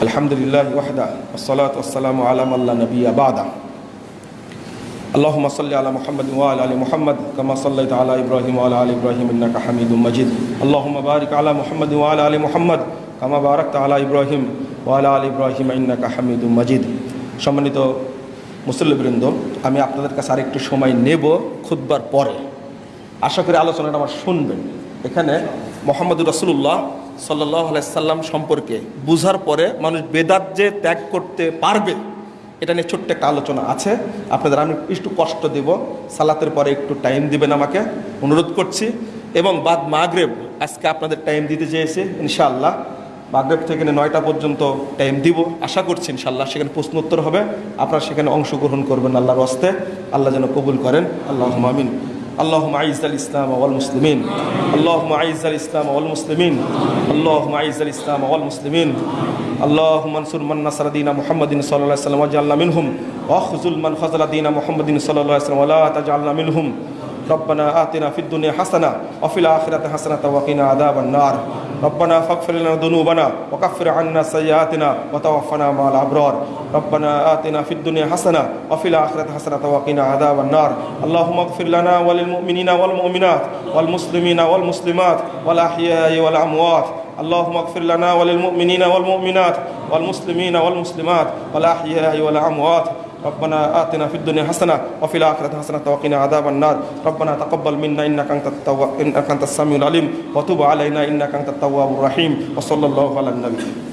B: আলহামদুলিল্লাহ ওয়াহদা। আসসালাত আলাম আল্লাহ নবী আবাদা اللهم صل على محمد وعلى ال محمد كما صليت على ابراهيم وعلى ال ابراهيم انك حميد مجيد اللهم بارك على محمد وعلى ال محمد كما باركت على ابراهيم وعلى ال ابراهيم انك حميد مجيد সম্মানিত মুসল্লিবৃন্দ আমি আপনাদের কাছে আরেকটু সময় নেব খুতবার পরে আশা করি আলোচনাটা আমার শুনবেন এখানে মোহাম্মদুর রসুল্লাহ সাল্লাহ সাল্লাম সম্পর্কে বুঝার পরে মানুষ বেদাত যে ত্যাগ করতে পারবে এটা নিয়ে ছোট্ট একটা আলোচনা আছে। আপনাদের আমি একটু কষ্ট দেব। সালাতের পরে একটু টাইম দিবেন আমাকে। অনুরোধ করছি। এবং বাদ মাগরেব, আজকে আপনাদের টাইম দিতে চেয়েছে ইনশাল্লাহ মাগরেব থেকে নয়টা পর্যন্ত টাইম দিব। আশা করছি ইনশাল্লাহ সেখানে প্রশ্ন উত্তর হবে। আপনারা সেখানে অংশগ্রহণ করবেন আল্লাহর হস্তে। আল্লাহ যেন কবুল করেন। আল্লাহ আমিন। اللهم اعز الاسلام والمسلمين اللهم اعز الاسلام والمسلمين اللهم اعز الاسلام والمسلمين اللهم انصر من نصر دين محمد صلى الله عليه وسلم واجعلنا منهم واخذل من خذل دين محمد صلى الله عليه وسلم ولا تجعلنا منهم ربنا آتنا في الدنيا حسنة وفي الآخرة حسنة وقنا عذاب النار ربنا فاغفر لنا ذنوبنا وكفر عنا سيئاتنا وتوفنا مع الأبرار. ربنا آتنا في الدنيا حسنة وفي الآخرة حسنة وقنا عذاب النار. اللهم اغفر لنا وللمؤمنين والمؤمنات والمسلمين والمسلمات والأحياء والأموات. اللهم اغفر لنا وللمؤمنين والمؤمنات والمسلمين والمسلمات والأحياء والأموات. ربنا آتنا في الدنيا حسنة وفي الآخرة حسنة وقنا عذاب النار. ربنا تقبل منا إنك أنت التواب إنك أنت السميع العليم وتب علينا إنك أنت التواب الرحيم. وصلى الله على النبي.